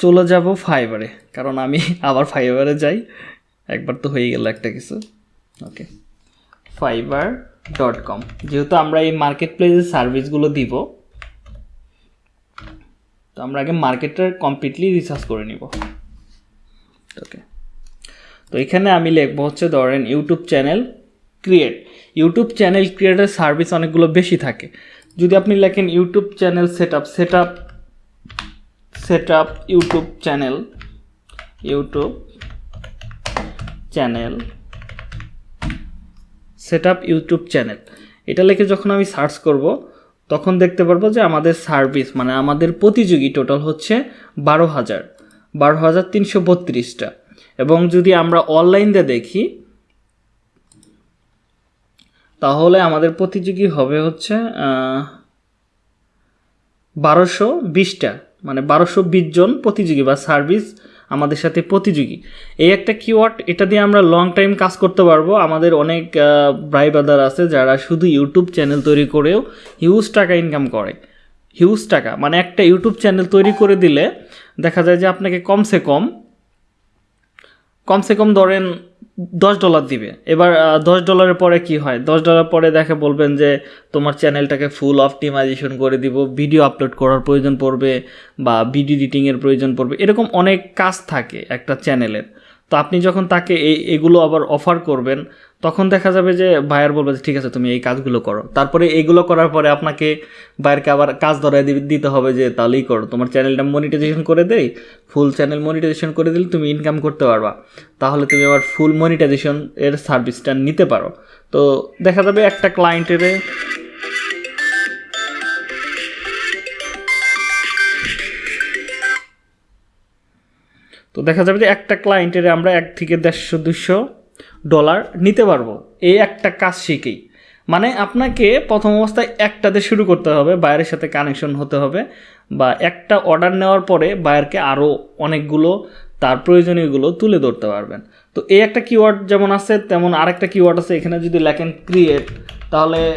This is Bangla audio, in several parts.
চলে যাব ফাইবারে কারণ আমি আবার ফাইবারে যাই। একবার তো হয়ে গেল একটা কিছু। ওকে ফাইবার ডট কম যেহেতু আমরা এই মার্কেট প্লেসের সার্ভিসগুলো দিব, তো আমরা আগে মার্কেটটা কমপ্লিটলি রিসার্চ করে নিব। ওকে তো এখানে আমি লিখব হচ্ছে, ধরেন YouTube channel create YouTube channel ক্রিয়েটের service অনেকগুলো বেশি থাকে। যদি আপনি লেখেন YouTube channel set up set up set up YouTube channel YouTube channel set up YouTube channel. এটা লিখে যখন আমি সার্চ করব, তখন দেখতে পারব যে আমাদের সার্ভিস মানে আমাদের প্রতিযোগী টোটাল হচ্ছে বারো হাজার। বারো হাজার তিনশো বত্রিশটা। এবং যদি আমরা অনলাইন দিয়ে দেখি, তাহলে আমাদের প্রতিযোগী হবে হচ্ছে বারোশো বিশটা। মানে বারোশো বিশ জন প্রতিযোগী বা সার্ভিস আমাদের সাথে প্রতিযোগী। এই একটা কিওয়ার্ড এটা দিয়ে আমরা লং টাইম কাজ করতে পারব। আমাদের অনেক ভাই ব্রাদার আছে যারা শুধু ইউটিউব চ্যানেল তৈরি করেও হিউজ টাকা ইনকাম করে। হিউজ টাকা মানে একটা ইউটিউব চ্যানেল তৈরি করে দিলে দেখা যায় যে আপনাকে কমসে কম কমসে কম ধরেন দশ ডলার দিবে। এবার দশ ডলারের পরে কি হয়? দশ ডলার পরে দেখে বলবেন যে, তোমার চ্যানেলটাকে ফুল অপটিমাইজেশন করে দিব ভিডিও আপলোড করার প্রয়োজন পড়বে বা ভিডিও এডিটিংয়ের প্রয়োজন পড়বে। এরকম অনেক কাজ থাকে একটা চ্যানেলের তো আপনি যখন তাকে এই এগুলো আবার অফার করবেন তখন দেখা যাবে যে বায়ার বলবে যে, ঠিক আছে, তুমি এই কাজগুলো করো। তারপরে এইগুলো করার পরে আপনাকে বায়ারকে আবার কাজ ধরায় দি- দিতে হবে যে, তাহলেই করো। তোমার চ্যানেলটা মনিটাইজেশন করে দেই ফুল চ্যানেল মনিটাইজেশন করে দিলে তুমি ইনকাম করতে পারবা। তাহলে তুমি আবার ফুল মনিটাইজেশন এর সার্ভিসটা নিতে পারো। তো দেখা যাবে একটা ক্লায়েন্টের তো দেখা যাবে যে একটা ক্লায়েন্টের আমরা এক থেকে দেড়শো দুশো ডলার নিতে পারব। এই একটা কাজ শিখেই। মানে আপনাকে প্রথম অবস্থায় একটাতে শুরু করতে হবে বায়ারের সাথে কানেকশন হতে হবে বা একটা অর্ডার নেওয়ার পরে বায়ারকে আরও অনেকগুলো, তার প্রয়োজনীয়গুলো তুলে ধরতে পারবেন। তো এই একটা কিওয়ার্ড যেমন আছে, তেমন আরেকটা কিওয়ার্ড আছে, এখানে যদি লেখেন ক্রিয়েট তাহলে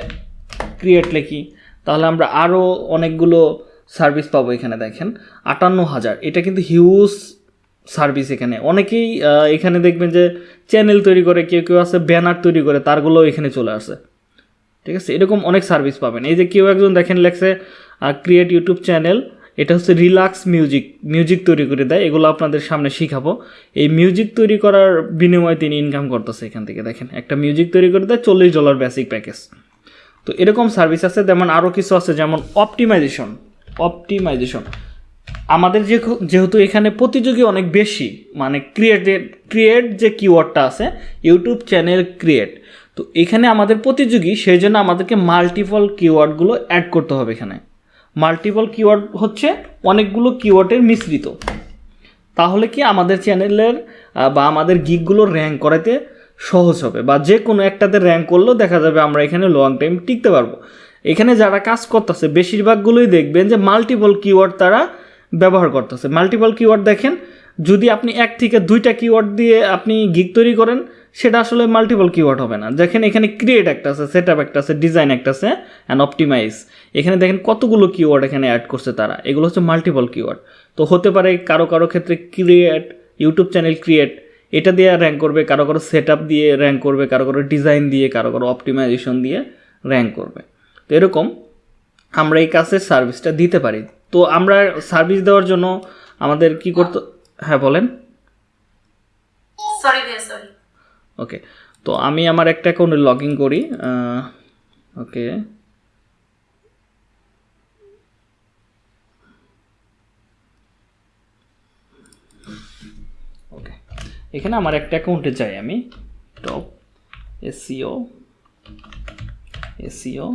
ক্রিয়েট লেখি। তাহলে আমরা আরও অনেকগুলো সার্ভিস পাবো এখানে দেখেন। আটান্ন হাজার। এটা কিন্তু হিউজ সার্ভিস এখানে। অনেকেই এখানে দেখবেন যে চ্যানেল তৈরি করে, কেউ কেউ আছে ব্যানার তৈরি করে তারগুলো এখানে চলে আসে। ঠিক আছে? এরকম অনেক সার্ভিস পাবেন। এই যে কেউ একজন দেখেন লেখছে ক্রিয়েট ইউটিউব চ্যানেল এটা হচ্ছে রিল্যাক্স মিউজিক মিউজিক তৈরি করে দেয়। এগুলো আপনাদের সামনে শিখাবো। এই মিউজিক তৈরি করার বিনিময়ে তিনি ইনকাম করতেছে এখান থেকে, দেখেন। একটা মিউজিক তৈরি করে দেয়, চল্লিশ ডলার বেসিক প্যাকেজ তো এরকম সার্ভিস আছে। যেমন আরও কিছু আছে, যেমন অপটিমাইজেশন অপটিমাইজেশন আমাদের যে যেহেতু এখানে প্রতিযোগী অনেক বেশি মানে ক্রিয়েটেড ক্রিয়েট যে কিওয়ার্ডটা আছে ইউটিউব চ্যানেল ক্রিয়েট তো এখানে আমাদের প্রতিযোগী, সেই জন্য আমাদেরকে মাল্টিপল কিওয়ার্ডগুলো অ্যাড করতে হবে এখানে। মাল্টিপল কিওয়ার্ড হচ্ছে অনেকগুলো কিওয়ার্ডের মিশ্রিত। তাহলে কি আমাদের চ্যানেলের বা আমাদের গিকগুলো র্যাঙ্ক করাতে সহজ হবে, বা যে কোনো একটাতে র্যাঙ্ক করলেও দেখা যাবে আমরা এখানে লং টাইম টিকতে পারব। এখানে যারা কাজ করতেছে, বেশিরভাগগুলোই দেখবেন যে মাল্টিপল কিওয়ার্ড তারা ব্যবহার করতেছে। মাল্টিপল কিওয়ার্ড দেখেন, যদি আপনি এক থেকে দুইটা কিওয়ার্ড দিয়ে আপনি গিক তৈরি করেন, সেটা আসলে মাল্টিপল কিওয়ার্ড হবে না। দেখেন এখানে ক্রিয়েট একটা আছে সেট আপ একটা আছে ডিজাইন একটা আছে অ্যান্ড অপটিমাইজ এখানে দেখেন কতগুলো কিওয়ার্ড এখানে অ্যাড করছে তারা। এগুলো হচ্ছে মাল্টিপল কিওয়ার্ড তো হতে পারে কারও কারও ক্ষেত্রে ক্রিয়েট ইউটিউব চ্যানেল ক্রিয়েট এটা দিয়ে র্যাঙ্ক করবে, কারও কারও সেট আপ দিয়ে র্যাঙ্ক করবে, কারও কারও ডিজাইন দিয়ে, কারও কারও অপটিমাইজেশন দিয়ে র্যাঙ্ক করবে। তো এরকম আমরা এই কাজের সার্ভিসটা দিতে পারি। তো আমরা সার্ভিস দেওয়ার জন্য আমাদের কি করতে হ্যাঁ বলেন। সরি সরি ওকে তো আমি আমার একটা অ্যাকাউন্টে লগ ইন করি ওকে ওকে এখানে আমার একটা অ্যাকাউন্টে যাই আমি। Top SEO SEO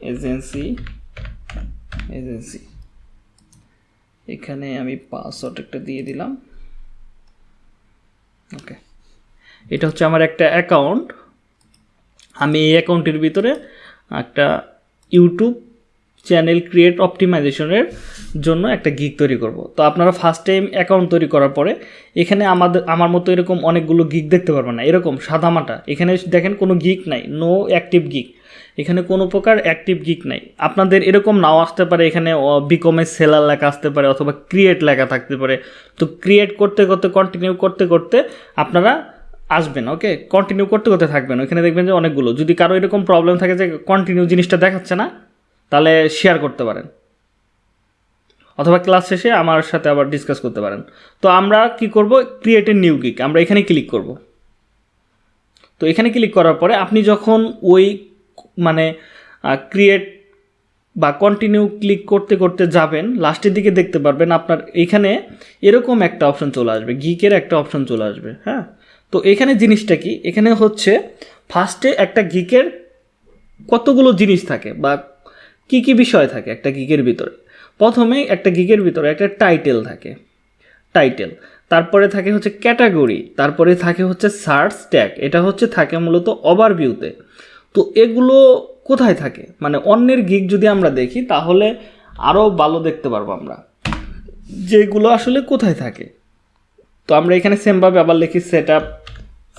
agency agency এখানে আমি পাসওয়ার্ড একটা দিয়ে দিলাম। ওকে এটা হচ্ছে আমার একটা অ্যাকাউন্ট আমি এই অ্যাকাউন্টের ভিতরে একটা ইউটিউব চ্যানেল ক্রিয়েট অপটিমাইজেশনের জন্য একটা গিগ তৈরি করব। তো আপনারা ফার্স্ট টাইম অ্যাকাউন্ট তৈরি করার পরে এখানে আমাদের, আমার মতো এরকম অনেকগুলো গিগ দেখতে পারবেন না। এরকম সাদামাটা। এখানে দেখেন কোনো গিগ নাই। নো অ্যাক্টিভ গিগ এখানে কোনো প্রকার অ্যাক্টিভ গিক নাই। আপনাদের এরকম নাও আসতে পারে, এখানে বিকমের সেলার লেখা আসতে পারে অথবা ক্রিয়েট লেখা থাকতে পারে। তো ক্রিয়েট করতে করতে কন্টিনিউ করতে করতে আপনারা আসবেন ওকে কন্টিনিউ করতে করতে থাকবেন। ওখানে দেখবেন যে অনেকগুলো। যদি কারও এরকম প্রবলেম থাকে যে কন্টিনিউ জিনিসটা দেখাচ্ছে না, তাহলে শেয়ার করতে পারেন। অথবা ক্লাস শেষে আমার সাথে আবার ডিসকাস করতে পারেন। তো আমরা কি করব? ক্রিয়েট এ নিউ গিক আমরা এখানে ক্লিক করব। তো এখানে ক্লিক করার পরে আপনি যখন ওই মানে ক্রিয়েট বা কন্টিনিউ ক্লিক করতে করতে যাবেন, লাস্টের দিকে দেখতে পারবেন আপনার এখানে এরকম একটা অপশন চলে আসবে গিকের একটা অপশন চলে আসবে হ্যাঁ? তো এখানে জিনিসটা কি? এখানে হচ্ছে ফার্স্টে একটা গিকের কতগুলো জিনিস থাকে বা কি কি বিষয় থাকে একটা গিকের ভিতরে? প্রথমে একটা গিকের ভিতরে একটা টাইটেল থাকে টাইটেল তারপরে থাকে হচ্ছে ক্যাটাগরি তারপরে থাকে হচ্ছে সার্চ ট্যাগ এটা হচ্ছে থাকে মূলত ওভারভিউতে তো এগুলো কোথায় থাকে? মানে অন্যের গিক যদি আমরা দেখি, তাহলে আরও ভালো দেখতে পারব আমরা। যেগুলো আসলে কোথায় থাকে? তো আমরা এখানে সেমভাবে আবার লিখি set up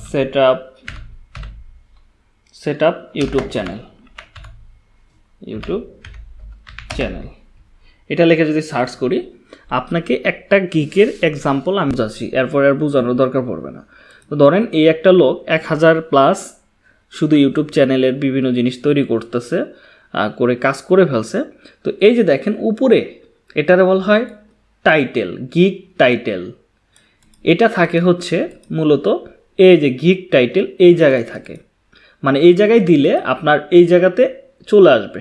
set up set up YouTube channel YouTube channel এটা লিখে যদি সার্চ করি, আপনাকে একটা গিকের এক্সাম্পল আমি যাচ্ছি এরপর আর বোঝানোর দরকার পড়বে না। তো ধরেন এই একটা লোক এক হাজার প্লাস শুধু ইউটিউব চ্যানেলের বিভিন্ন জিনিস তৈরি করতেছে করে কাজ করে ফেলছে। তো এই যে দেখেন, উপরে এটারে বলা হয় টাইটেল গিক টাইটেল। এটা থাকে হচ্ছে মূলত এই যে গিক টাইটেল এই জায়গায় থাকে। মানে এই জায়গায় দিলে আপনার এই জায়গাতে চলে আসবে।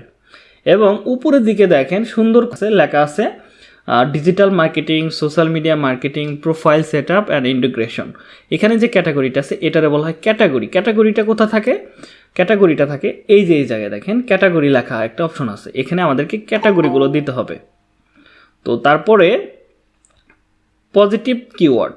এবং উপরের দিকে দেখেন সুন্দর লেখা আছে digital marketing social media marketing profile set up and integration এখানে যে ক্যাটাগরিটা আছে, এটারে বলা হয় ক্যাটাগরি ক্যাটাগরিটা কোথা থাকে? ক্যাটাগরিটা থাকে এই যে এই জায়গায় দেখেন ক্যাটাগরি লেখা একটা অপশন আছে। এখানে আমাদেরকে ক্যাটাগরিগুলো দিতে হবে। তো তারপরে পজিটিভ কিওয়ার্ড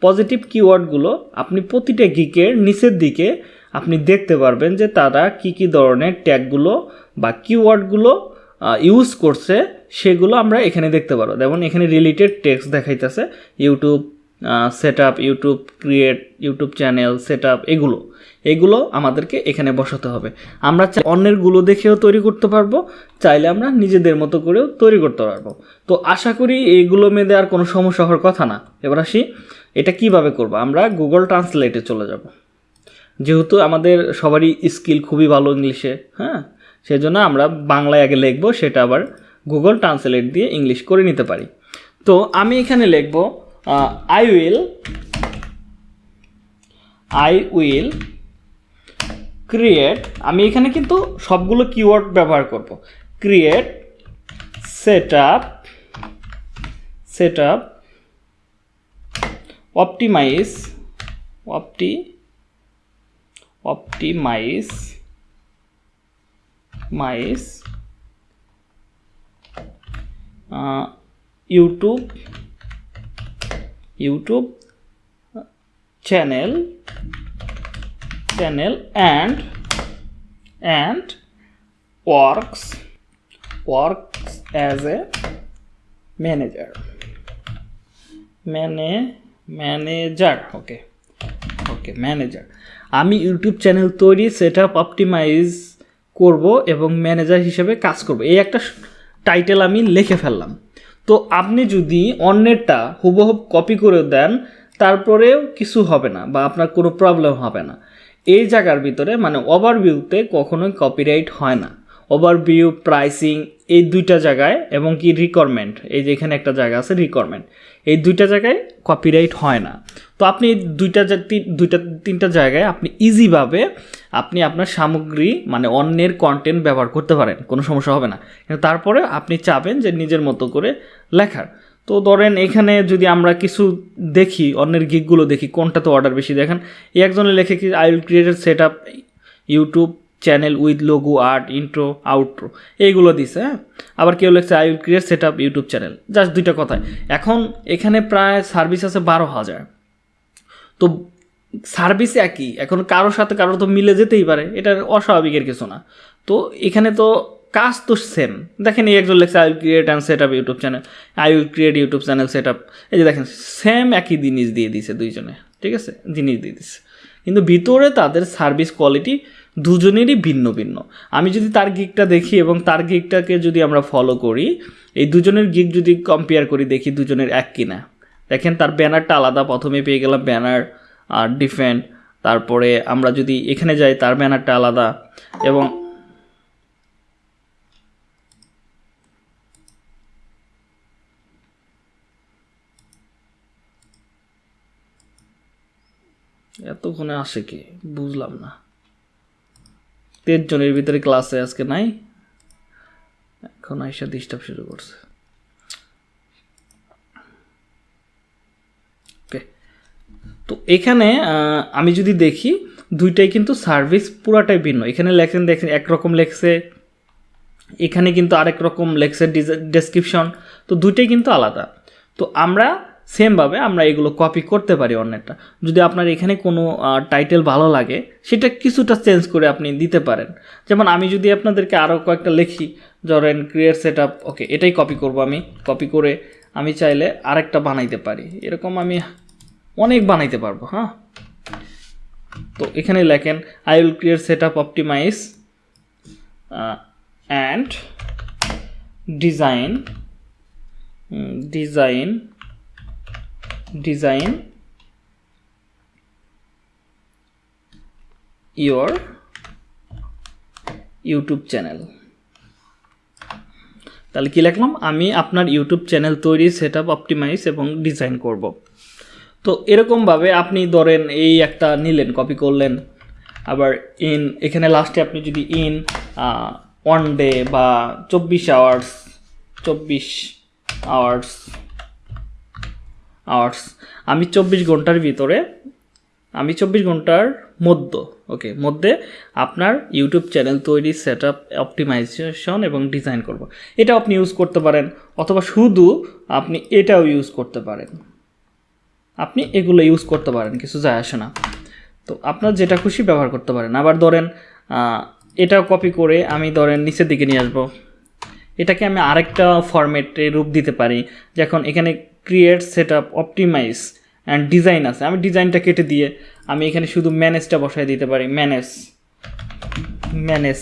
পজিটিভ কিওয়ার্ডগুলো আপনি প্রতিটা গিকের নিচের দিকে আপনি দেখতে পারবেন যে তারা কি কি ধরনের ট্যাগগুলো বা কিওয়ার্ডগুলো ইউজ করছে, সেগুলো আমরা এখানে দেখতে পারো। যেমন এখানে রিলেটেড টেক্সট দেখাইতেছে YouTube set up YouTube create YouTube channel set up এগুলো। এগুলো আমাদেরকে এখানে বসাতে হবে। আমরা অন্যেরগুলো দেখেও তৈরি করতে পারব, চাইলে আমরা নিজেদের মতো করেও তৈরি করতে পারব। তো আশা করি এইগুলো মেয়েদের আর কোনো সমস্যা হওয়ার কথা না। এবার আসি, এটা কীভাবে করব? আমরা গুগল ট্রান্সলেটে চলে যাব। যেহেতু আমাদের সবারই স্কিল খুবই ভালো ইংলিশে হ্যাঁ? সেজন্য আমরা বাংলায় আগে লিখব, সেটা আবার গুগল ট্রান্সলেট দিয়ে ইংলিশ করে নিতে পারি। তো আমি এখানে লিখব I will I will create আমি এখানে কিন্তু সবগুলো কিওয়ার্ড ব্যবহার করব। Create set up set up optimize অপটি optimize মাইস YouTube YouTube channel channel and and works works as a manager মানে ম্যানেজার, ওকে ওকে, ম্যানেজার। আমি ইউটিউব চ্যানেল তৈরি সেট আপ অপটিমাইজ করব এবং ম্যানেজার হিসেবে কাজ করব। এই একটা টাইটেল আমি লিখে ফেললাম। তো আপনি যদি অন্যেরটা হুবহুব কপি করে দেন, তারপরেও কিছু হবে না বা আপনার কোনো প্রবলেম হবে না। এই জায়গার ভিতরে মানে ওভারভিউতে কখনোই কপিরাইট হয় না। ওভারভিউ প্রাইসিং এই দুইটা জায়গায় এবং কি রিকোয়ারমেন্ট এই যে এখানে একটা জায়গা আছে রিকোয়ারমেন্ট এই দুইটা জায়গায় কপিরাইট হয় না। তো আপনি দুইটা দুইটা তিনটা জায়গায় আপনি ইজিভাবে আপনি আপনার সামগ্রী মানে অন্যের কন্টেন্ট ব্যবহার করতে পারেন, কোনো সমস্যা হবে না। কিন্তু তারপরে আপনি চাবেন যে নিজের মতো করে লেখার। তো ধরেন এখানে যদি আমরা কিছু দেখি, অন্যের গিকগুলো দেখি, কোনটা তো অর্ডার বেশি দেখেন। এই একজনে লেখে কি I will create set up YouTube channel with logo art intro outro এইগুলো দিছে হ্যাঁ? আবার কেউ লেখছে I will create set up YouTube channel just দুইটা কথায়। এখন এখানে প্রায় সার্ভিস আছে বারো হাজার। তো সার্ভিস একই, এখন কারোর সাথে কারোর তো মিলে যেতেই পারে, এটা অস্বাভাবিকের কিছু না। তো এখানে তো কাজ তো সেম দেখেন এই একজন লেখছে I will create and set up YouTube channel I will create YouTube channel set up এই যে দেখেন সেম একই জিনিস দিয়ে দিছে দুইজনে, ঠিক আছে? জিনিস দিয়ে দিছে। কিন্তু ভিতরে তাদের সার্ভিস কোয়ালিটি দুজনেরই ভিন্ন ভিন্ন। আমি যদি তার গিকটা দেখি এবং তার গিকটাকে যদি আমরা ফলো করি, এই দুজনের গিক যদি কম্পেয়ার করি, দেখি দুজনের এক কিনা। দেখেন তার ব্যানারটা আলাদা, প্রথমে পেয়ে গেলাম ব্যানার আর ডিফেন্ড তারপরে আমরা যদি এখানে যাই, তার ব্যানারটা আলাদা এবং এতক্ষণে আসে কি? বুঝলাম না। তের জনের ভিতরে ক্লাসে আজকে নাই। এখন আইসা ডিস্টার্ব শুরু করছে ওকে তো এখানে আমি যদি দেখি, দুইটাই কিন্তু সার্ভিস পুরাটাই ভিন্ন। এখানে লেখেন, দেখেন, একরকম লেখছে, এখানে কিন্তু আরেক রকম লেখছে ডেসক্রিপশন তো দুইটাই কিন্তু আলাদা। তো আমরা সেমভাবে আমরা এগুলো কপি করতে পারি অন্যটা যদি আপনার এখানে কোনো টাইটেল ভালো লাগে, সেটা কিছুটা চেঞ্জ করে আপনি দিতে পারেন। যেমন আমি যদি আপনাদেরকে আরও কয়েকটা লিখি, ধরেন ক্রিয়েট সেট আপ ওকে এটাই কপি করব আমি। কপি করে আমি চাইলে আরেকটা বানাইতে পারি। এরকম আমি অনেক বানাইতে পারব হ্যাঁ? তো এখানে লেখেন I will create set up optimize and design design design your YouTube channel তাহলে কি লিখলাম? আমি আপনার ইউটিউব চ্যানেল তৈরি সেট আপ অপটিমাইজ এবং ডিজাইন করব। তো এরকমভাবে আপনি ধরেন এই একটা নিলেন কপি করলেন। আবার ইন এখানে লাস্টে আপনি যদি ইন ওয়ান ডে বা চব্বিশ আওয়ার্স চব্বিশ আওয়ার্স আওয়ার্স আমি চব্বিশ ঘণ্টার ভিতরে, আমি চব্বিশ ঘণ্টার মধ্য ওকে মধ্যে আপনার ইউটিউব চ্যানেল তৈরি সেট আপ অপটিমাইজেশন এবং ডিজাইন করব। এটা আপনি ইউজ করতে পারেন, অথবা শুধু আপনি এটাও ইউজ করতে পারেন। আপনি এগুলো ইউজ করতে পারেন, কিছু যায় আসে না। তো আপনার যেটা খুশি ব্যবহার করতে পারেন। আবার ধরেন এটা কপি করে আমি ধরেন নিচের দিকে নিয়ে আসব। এটাকে আমি আরেকটা ফরম্যাটে রূপ দিতে পারি। যখন এখানে create set up optimize and design আছে, আমি ডিজাইনটা কেটে দিয়ে আমি এখানে শুধু ম্যানেজটা বসাই দিতে পারি। ম্যানেজ ম্যানেজ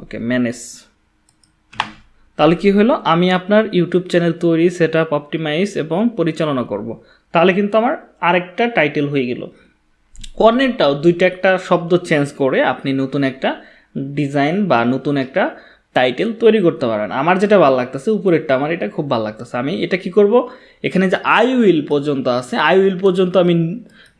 ওকে ম্যানেজ তাহলে কি হলো? আমি আপনার ইউটিউব চ্যানেল তৈরি সেট আপ অপটিমাইজ এবং পরিচালনা করব। তাহলে কিন্তু আমার আরেকটা টাইটেল হয়ে গেল। কর্নেরটাও দুইটা একটা শব্দ চেঞ্জ করে আপনি নতুন একটা ডিজাইন বা নতুন একটা টাইটেল তৈরি করতে পারেন। আমার যেটা ভালো লাগতেছে, উপরেরটা আমার এটা খুব ভালো লাগতেছে। আমি এটা কি করব? এখানে যে আই উইল পর্যন্ত আছে আই উইল পর্যন্ত আমি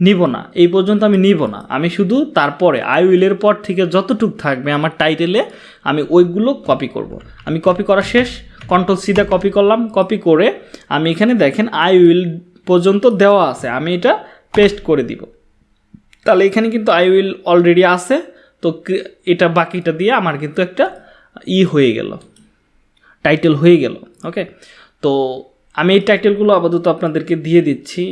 নিব না, এই পর্যন্ত আমি নিব না। আমি শুধু তারপরে আই উইলের পর থেকে যতটুক থাকবে আমার টাইটেলে আমি ওইগুলো কপি করব। আমি কপি করা শেষ কন্ট্রোল সিধা কপি করলাম, কপি করে আমি এখানে দেখেন আই উইল পর্যন্ত দেওয়া আছে, আমি এটা পেস্ট করে দিব। তাহলে এখানে কিন্তু আই উইল অলরেডি আছে, তো এটা বাকিটা দিয়ে আমার কিন্তু একটা ই হয়ে গেল টাইটেল হয়ে গেল ওকে তো আমি এই টাইটেলগুলো আপাতত আপনাদেরকে দিয়ে দিচ্ছি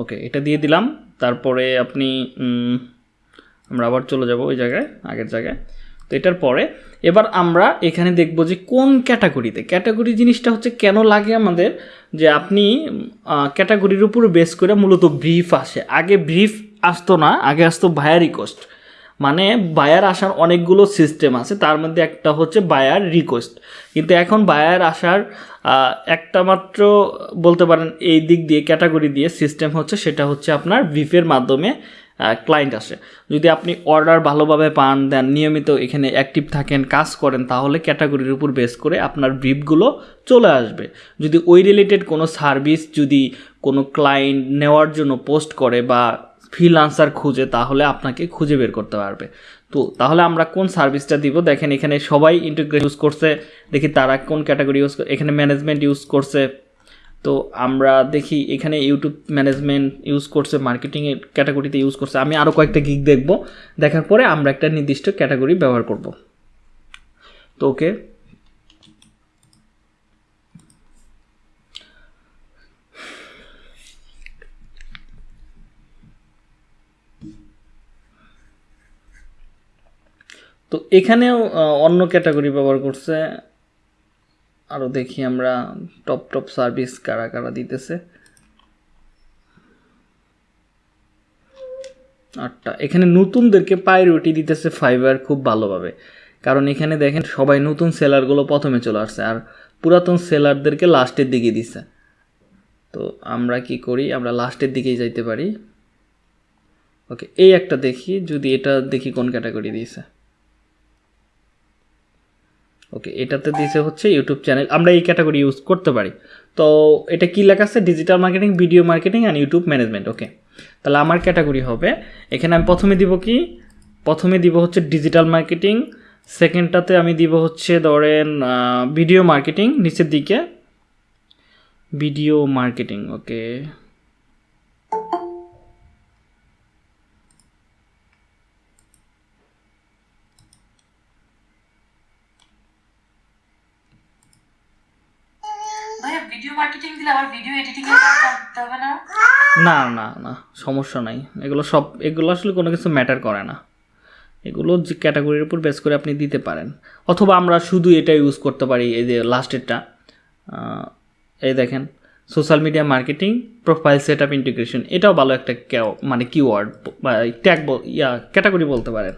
ওকে, এটা দিয়ে দিলাম। তারপরে আপনি আমরা আবার চলে যাব ওই জায়গায়, আগের জায়গায়। তো এটার পরে, এবার আমরা এখানে দেখব যে কোন ক্যাটাগরিতে, ক্যাটাগরি জিনিসটা হচ্ছে কেন লাগে আমাদের যে আপনি ক্যাটাগরির উপর বেস করে মূলত ব্রিফ আসে। আগে ব্রিফ আসতো না, আগে আসতো ভায়া রিকোয়েস্ট মানে বায়ার আসার অনেকগুলো সিস্টেম আছে, তার মধ্যে একটা হচ্ছে বায়ার রিকোয়েস্ট কিন্তু এখন বায়ার আসার একটা মাত্র বলতে পারেন এই দিক দিয়ে ক্যাটাগরি দিয়ে সিস্টেম হচ্ছে, সেটা হচ্ছে আপনার ভিফের মাধ্যমে ক্লায়েন্ট আসে। যদি আপনি অর্ডার ভালোভাবে পান, দেন নিয়মিত এখানে অ্যাক্টিভ থাকেন, কাজ করেন, তাহলে ক্যাটাগরির উপর বেস করে আপনার ব্রিফগুলো চলে আসবে। যদি ওই রিলেটেড কোনো সার্ভিস যদি কোনো ক্লায়েন্ট নেওয়ার জন্য পোস্ট করে বা ফ্রিলান্সার খুঁজে, তাহলে আপনাকে খুঁজে বের করতে পারবে। তো তাহলে আমরা কোন সার্ভিসটা দিব? দেখেন এখানে সবাই ইন্টিগ্রেট ইউজ করছে। দেখি তারা কোন ক্যাটাগরি ইউজ এখানে ম্যানেজমেন্ট ইউজ করছে। তো আমরা দেখি এখানে ইউটিউব ম্যানেজমেন্ট ইউজ করছে মার্কেটিংয়ের ক্যাটাগরিতে ইউজ করছে। আমি আরও কয়েকটা গিগ দেখব। দেখার পরে আমরা একটা নির্দিষ্ট ক্যাটাগরি ব্যবহার করব। তো ওকে তো এখানেও অন্য ক্যাটাগরি ব্যবহার করছে। আরও দেখি আমরা, টপ টপ সার্ভিস কারা কারা দিতেছে। আটটা। এখানে নতুনদেরকে প্রায়োরিটি দিতেছে ফাইবার খুব ভালোভাবে। কারণ এখানে দেখেন, সবাই নতুন সেলারগুলো প্রথমে চলে আসছে, আর পুরাতন সেলারদেরকে লাস্টের দিকে দিছে। তো আমরা কি করি? আমরা লাস্টের দিকেই যাইতে পারি। ওকে, এই একটা দেখি, যদি এটা দেখি কোন ক্যাটাগরি দিয়েছে। ওকে এটাতে দিয়েছে হচ্ছে ইউটিউব চ্যানেল আমরা এই ক্যাটাগরি ইউজ করতে পারি। তো এটা কি লেখা আছে? Digital marketing video marketing and YouTube management okay তাহলে আমার ক্যাটাগরি হবে। এখানে আমি প্রথমে দিব কি? প্রথমে দিব হচ্ছে ডিজিটাল মার্কেটিং সেকেন্ডটাতে আমি দিব হচ্ছে ধরেন ভিডিও মার্কেটিং নিচের দিকে। ভিডিও মার্কেটিং ওকে না না? না না সমস্যা নাই। এগুলো সব, এগুলো আসলে কোনো কিছু ম্যাটার করে না। এগুলো যে ক্যাটাগরির উপর বেস করে আপনি দিতে পারেন। অথবা আমরা শুধু এটা ইউজ করতে পারি, এই যে লাস্টেরটা এই দেখেন social media marketing profile set up integration এটাও ভালো একটা মানে কিওয়ার্ড বা ট্যাগ ইয়া ক্যাটাগরি বলতে পারেন।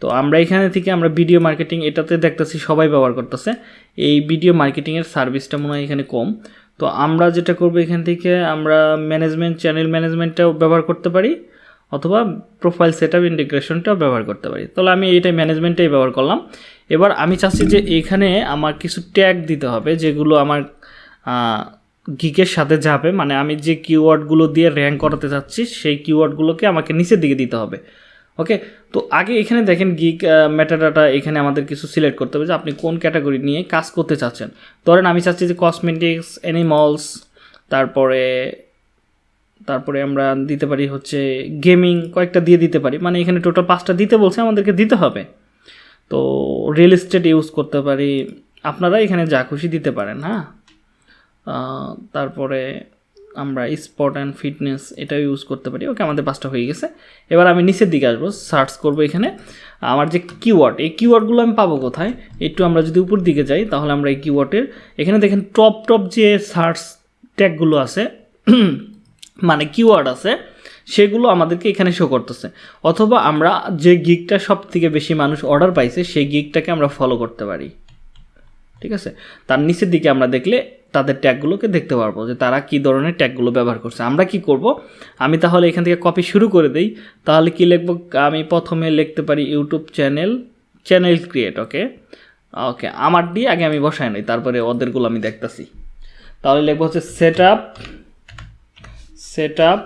তো আমরা এখানে থেকে আমরা ভিডিও মার্কেটিং এটাতে দেখতেছি, সবাই ব্যবহার করতেছে। এই ভিডিও মার্কেটিংয়ের সার্ভিসটা মনে হয় এখানে কম। তো আমরা যেটা করব এখান থেকে, আমরা ম্যানেজমেন্ট চ্যানেল ম্যানেজমেন্টটাও ব্যবহার করতে পারি, অথবা প্রোফাইল সেট আপ ইন্টিগ্রেশনটাও ব্যবহার করতে পারি। তাহলে আমি এইটাই ম্যানেজমেন্টটাই ব্যবহার করলাম। এবার আমি চাচ্ছি যে এখানে আমার কিছু ট্যাগ দিতে হবে, যেগুলো আমার গিকের সাথে যাবে। মানে আমি যে কিওয়ার্ডগুলো দিয়ে র্যাঙ্ক করাতে চাচ্ছি, সেই কিওয়ার্ডগুলোকে আমাকে নিচের দিকে দিতে হবে। ওকে তো আগে এখানে দেখেন গিক ম্যাটাডাটা এখানে আমাদের কিছু সিলেক্ট করতে হবে যে আপনি কোন ক্যাটাগরি নিয়ে কাজ করতে চাচ্ছেন। ধরেন আমি চাচ্ছি যে কসমেটিক্স অ্যানিমলস তারপরে তারপরে আমরা দিতে পারি হচ্ছে গেমিং কয়েকটা দিয়ে দিতে পারি। মানে এখানে টোটাল পাঁচটা দিতে বলছে, আমাদেরকে দিতে হবে। তো রিয়েল এস্টেট ইউজ করতে পারি। আপনারা এখানে যা খুশি দিতে পারেন হ্যাঁ? তারপরে আমরা স্পট অ্যান্ড ফিটনেস এটাও ইউজ করতে পারি। ওকে আমাদের পাঁচটা হয়ে গেছে। এবার আমি নিচের দিকে আসব সার্চ করব এখানে। আমার যে কিওয়ার্ড এই কিওয়ার্ডগুলো আমি পাবো কোথায়? একটু আমরা যদি উপর দিকে যাই, তাহলে আমরা এই কিওয়ার্ডের এখানে দেখেন টপ টপ যে সার্চ ট্যাগগুলো আছে মানে কিওয়ার্ড আছে, সেগুলো আমাদেরকে এখানে শো করতেছে। অথবা আমরা যে গিকটা সব থেকে বেশি মানুষ অর্ডার পাইছে, সেই গিকটাকে আমরা ফলো করতে পারি। ঠিক আছে? তার নিচের দিকে আমরা দেখলে তাদের ট্যাগগুলোকে দেখতে পারব যে তারা কী ধরনের ট্যাগগুলো ব্যবহার করছে। আমরা কি করব? আমি তাহলে এখান থেকে কপি শুরু করে দিই। তাহলে কি লিখব? আমি প্রথমে লিখতে পারি YouTube channel channel create okay okay আমার দিয়ে আগে আমি বসাই নাই, তারপরে ওদেরগুলো আমি দেখতাছি। তাহলে লিখব হচ্ছে set up set up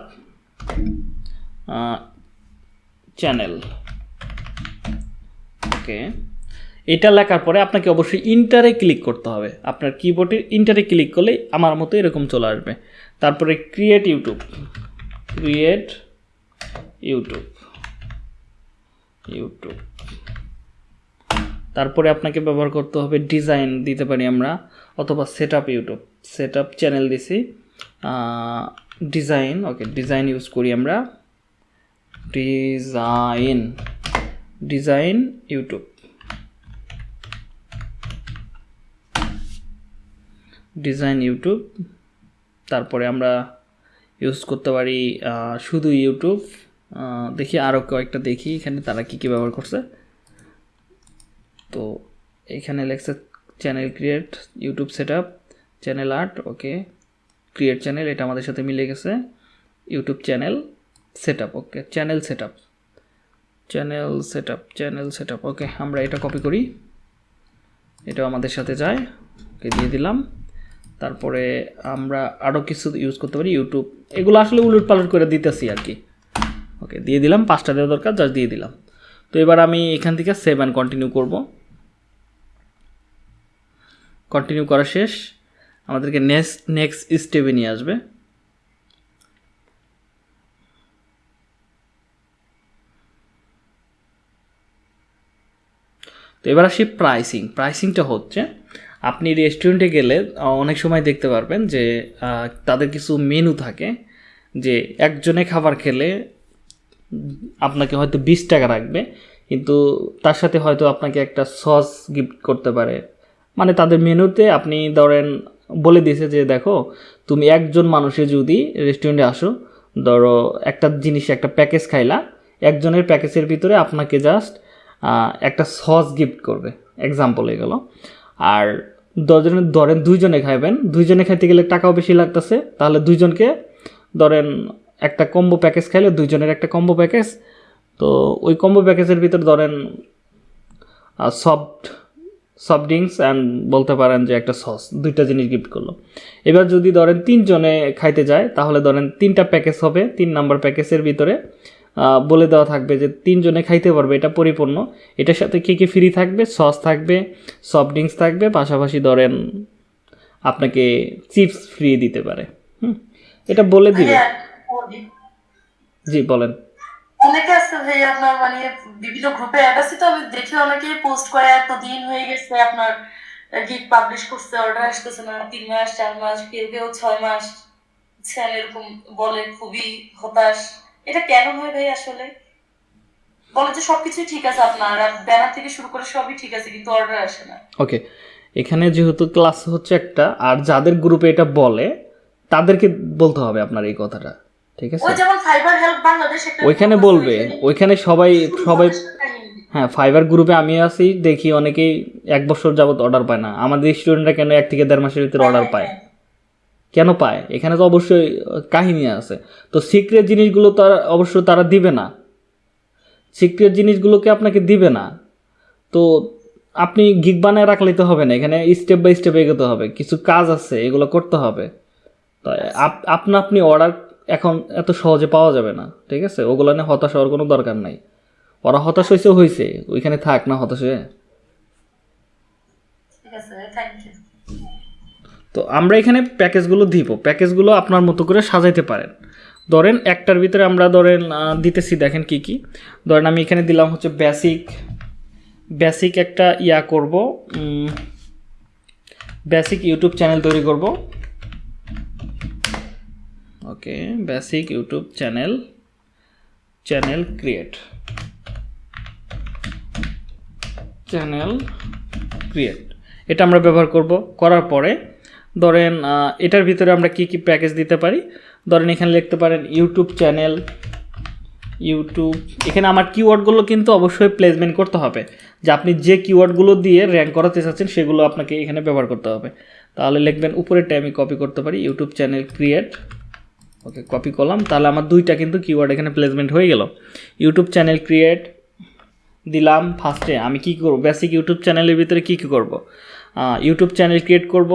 channel okay এটা লেখার পরে আপনাকে অবশ্যই ইন্টারে ক্লিক করতে হবে। আপনার কিবোর্ডে ইন্টারে ক্লিক করলেই আমার মতো এরকম চলে আসবে। তারপরে create YouTube create YouTube YouTube তারপরে আপনাকে ব্যবহার করতে হবে ডিজাইন দিতে পারি আমরা, অথবা set up YouTube set up channel দিছি ডিজাইন ওকে ডিজাইন ইউজ করি আমরা। Design design YouTube design YouTube তারপরে আমরা ইউজ করতে পারি শুধু ইউটিউব দেখি আরও কয়েকটা দেখি এখানে তারা কী কী ব্যবহার করছে। তো এখানে লেখছে channel create YouTube set channel art okay create channel এটা আমাদের সাথে মিলে গেছে। YouTube channel set okay channel set channel set channel set okay আমরা এটা কপি করি। এটাও আমাদের সাথে যায় ওকে দিয়ে দিলাম। তারপরে আমরা আরও কিছু ইউজ করতে পারি ইউটিউব এগুলো আসলে উলট পালট করে দিতেছি আর কি। ওকে দিয়ে দিলাম, পাঁচটা দেওয়া দরকার জাস্ট দিয়ে দিলাম। তো এবার আমি এখান থেকে সেভ অ্যান্ড কন্টিনিউ করব। কন্টিনিউ করা শেষ। আমাদেরকে নেক্সট নেক্সট স্টেপে নিয়ে আসবে। তো এবার আসি প্রাইসিং প্রাইসিংটা হচ্ছে আপনি রেস্টুরেন্টে গেলে অনেক সময় দেখতে পারবেন যে তাদের কিছু মেনু থাকে, যে একজনে খাবার খেলে আপনাকে হয়তো বিশ টাকা রাখবে, কিন্তু তার সাথে হয়তো আপনাকে একটা সস গিফট করতে পারে। মানে তাদের মেনুতে আপনি ধরেন, বলে দিয়েছে যে, দেখো, তুমি একজন মানুষে যদি রেস্টুরেন্টে আসো, ধরো একটা জিনিস, একটা প্যাকেজ খাইলা, একজনের প্যাকেজের ভিতরে আপনাকে জাস্ট একটা সস গিফট করবে। এক্সাম্পল হয়ে গেল। আর দশজনের, ধরেন দুইজনে খাইবেন, দুইজনে খাইতে গেলে টাকাও বেশি লাগতেছে, তাহলে দুইজনকে ধরেন একটা কম্বো প্যাকেজ খাইলে দুইজনের একটা কম্বো প্যাকেজ তো ওই কম্বো প্যাকেজের ভিতর ধরেন সফট সফট ড্রিঙ্কস অ্যান্ড বলতে পারেন যে একটা সস দুইটা জিনিস গিফট করল। এবার যদি ধরেন তিনজনে খাইতে যায়, তাহলে ধরেন তিনটা প্যাকেজ হবে, তিন নাম্বার প্যাকেজের ভিতরে বলে দেওয়া থাকবে যে তিনজনে খাইতে পারবে এটা পরিপূর্ণ। এটার সাথে কী কী ফ্রি থাকবে? সস থাকবে সফট ড্রিঙ্কস থাকবে পাশাপাশি ধরেন আপনাকে চিপস ফ্রি দিতে পারে। হুম এটা বলে দিবে। জি বলেন। অনেকে আছে ভাই আপনার মানে বিভিন্ন গ্রুপে অ্যাড আছে তো আমি দেখি অনেকে পোস্ট করে এত দিন হয়ে গেছে আপনার গিগ পাবলিশ করছে অর্ডার আসতেছে না তিন মাস চার মাস কেউ কেউ ছয় মাস এরকম বলে খুবই হতাশ। এটা কেন হয় ভাই আসলে? বলে যে সবকিছুই ঠিক আছে আপনার ব্যানার থেকে শুরু করে সবই ঠিক আছে কিন্তু অর্ডার আসে না। ওকে এখানে যেহেতু ক্লাস হচ্ছে একটা আর যাদের গ্রুপে এটা বলে তাদেরকে বলতে হবে আপনার এই কথাটা ঠিক আছে? ওইখানে বলবে ওইখানে ওইখানে সবাই সবাই হ্যাঁ ফাইবার গ্রুপে আমি আছি দেখি অনেকেই এক বছর যাবত অর্ডার পায় না। আমাদের স্টুডেন্টরা কেন এক থেকে দেড় মাসের ভিতরে অর্ডার পায়? কেন পায়? এখানে তো অবশ্যই কাহিনী আছে। তো সিক্রেট জিনিসগুলো তো অবশ্য তারা দিবে না। সিক্রেট জিনিসগুলোকে আপনাকে দিবে না? তো আপনি গিগ বানায় রাখলেই তো হবে না। এখানে স্টেপ বাই স্টেপ এগোতে হবে। কিছু কাজ আছে এগুলো করতে হবে। তো আপ- আপনা আপনি অর্ডার এখন এত সহজে পাওয়া যাবে না ঠিক আছে? ওগুলো নিয়ে হতাশ হওয়ার কোনো দরকার নাই। ওরা হতাশ হয়েছে হয়েছে ওইখানে থাক না হতাশ হয়ে। ঠিক আছে থ্যাংক ইউ তো আমরা এখানে প্যাকেজগুলো দিব। প্যাকেজগুলো আপনার মতো করে সাজাইতে পারেন। ধরেন একটার ভিতরে আমরা ধরেন দিতেছি দেখেন কি কি। ধরেন আমি এখানে দিলাম হচ্ছে বেসিক বেসিক একটা ইয়া করব বেসিক ইউটিউব চ্যানেল তৈরি করব। Okay basic YouTube channel channel create. Channel create. এটা আমরা ব্যবহার করব। করার পরে ধরেন এটার ভিতরে আমরা কি কি প্যাকেজ দিতে পারি? ধরেন, এখানে লিখতে পারেন ইউটিউব চ্যানেল ইউটিউব এখানে আমার কিওয়ার্ডগুলো কিন্তু অবশ্যই প্লেসমেন্ট করতে হবে। যে আপনি যে কিওয়ার্ডগুলো দিয়ে র্যাঙ্ক করাতে চাচ্ছেন, সেগুলো আপনাকে এখানে ব্যবহার করতে হবে। তাহলে লিখবেন উপরেরটা আমি কপি করতে পারি YouTube channel create okay copy করলাম। তাহলে আমার দুইটা কিন্তু কিওয়ার্ড এখানে প্লেসমেন্ট হয়ে গেল। ইউটিউব চ্যানেল ক্রিয়েট দিলাম ফার্স্টে আমি কি করব? বেসিক ইউটিউব চ্যানেলের ভিতরে কি কি করব? ইউটিউব চ্যানেল ক্রিয়েট করব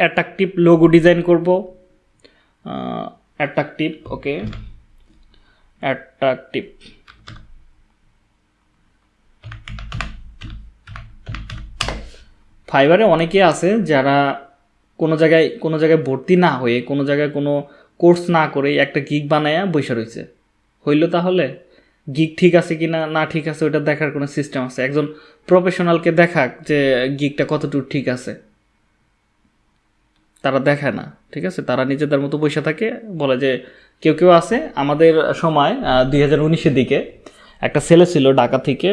অ্যাট্রাকটিভ লোগো ডিজাইন করব। অ্যাট্রাকটিভ ওকে অ্যাট্রাকটিভ ফাইবারে অনেকে আছে যারা কোনো জায়গায় কোনো জায়গায় ভর্তি না হয়ে, কোনো জায়গায় কোনো কোর্স না করে একটা গিগ বানায়া বসে রয়েছে। হইল তাহলে গিগ ঠিক আছে কি না না ঠিক আছে ওটা দেখার কোনো সিস্টেম আছে। একজন প্রফেশনালকে দেখাক যে গিগটা কতটুকু ঠিক আছে। তারা দেখায় না, ঠিক আছে? তারা নিজেদের মতো বসে থাকে, বলে যে কেউ কেউ আছে, আমাদের সময় দুই হাজার উনিশের দিকে একটা ছেলে ছিল ঢাকা থেকে,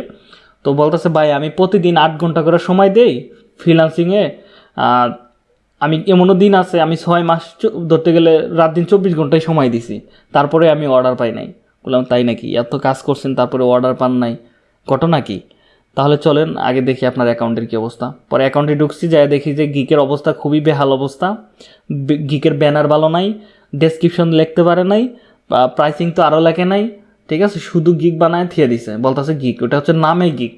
তো বলতেছে, ভাই, আমি প্রতিদিন আট ঘণ্টা করে সময় দেই ফ্রিলান্সিংয়ে আমি এমনও দিন আছে, আমি ছয় মাস ধরতে গেলে রাত দিন চব্বিশ ঘন্টায় সময় দিছি, তারপরে আমি অর্ডার পাই নাই। বললাম, তাই নাকি? এত কাজ করছেন, তারপরে অর্ডার পান নাই, ঘটনা কি? তাহলে চলেন, আগে দেখি আপনার অ্যাকাউন্টের কী অবস্থা। পরে অ্যাকাউন্টে ঢুকছি, যাই দেখি যে গিকের অবস্থা খুবই বেহাল অবস্থা। গিকের ব্যানার ভালো নাই ডেসক্রিপশন লিখতে পারে নাই প্রাইসিং তো আরও লেখে নাই, ঠিক আছে? শুধু গিক বানায় থিয়ে দিছে, বলতেছে গিক, ওটা হচ্ছে নামে গিক।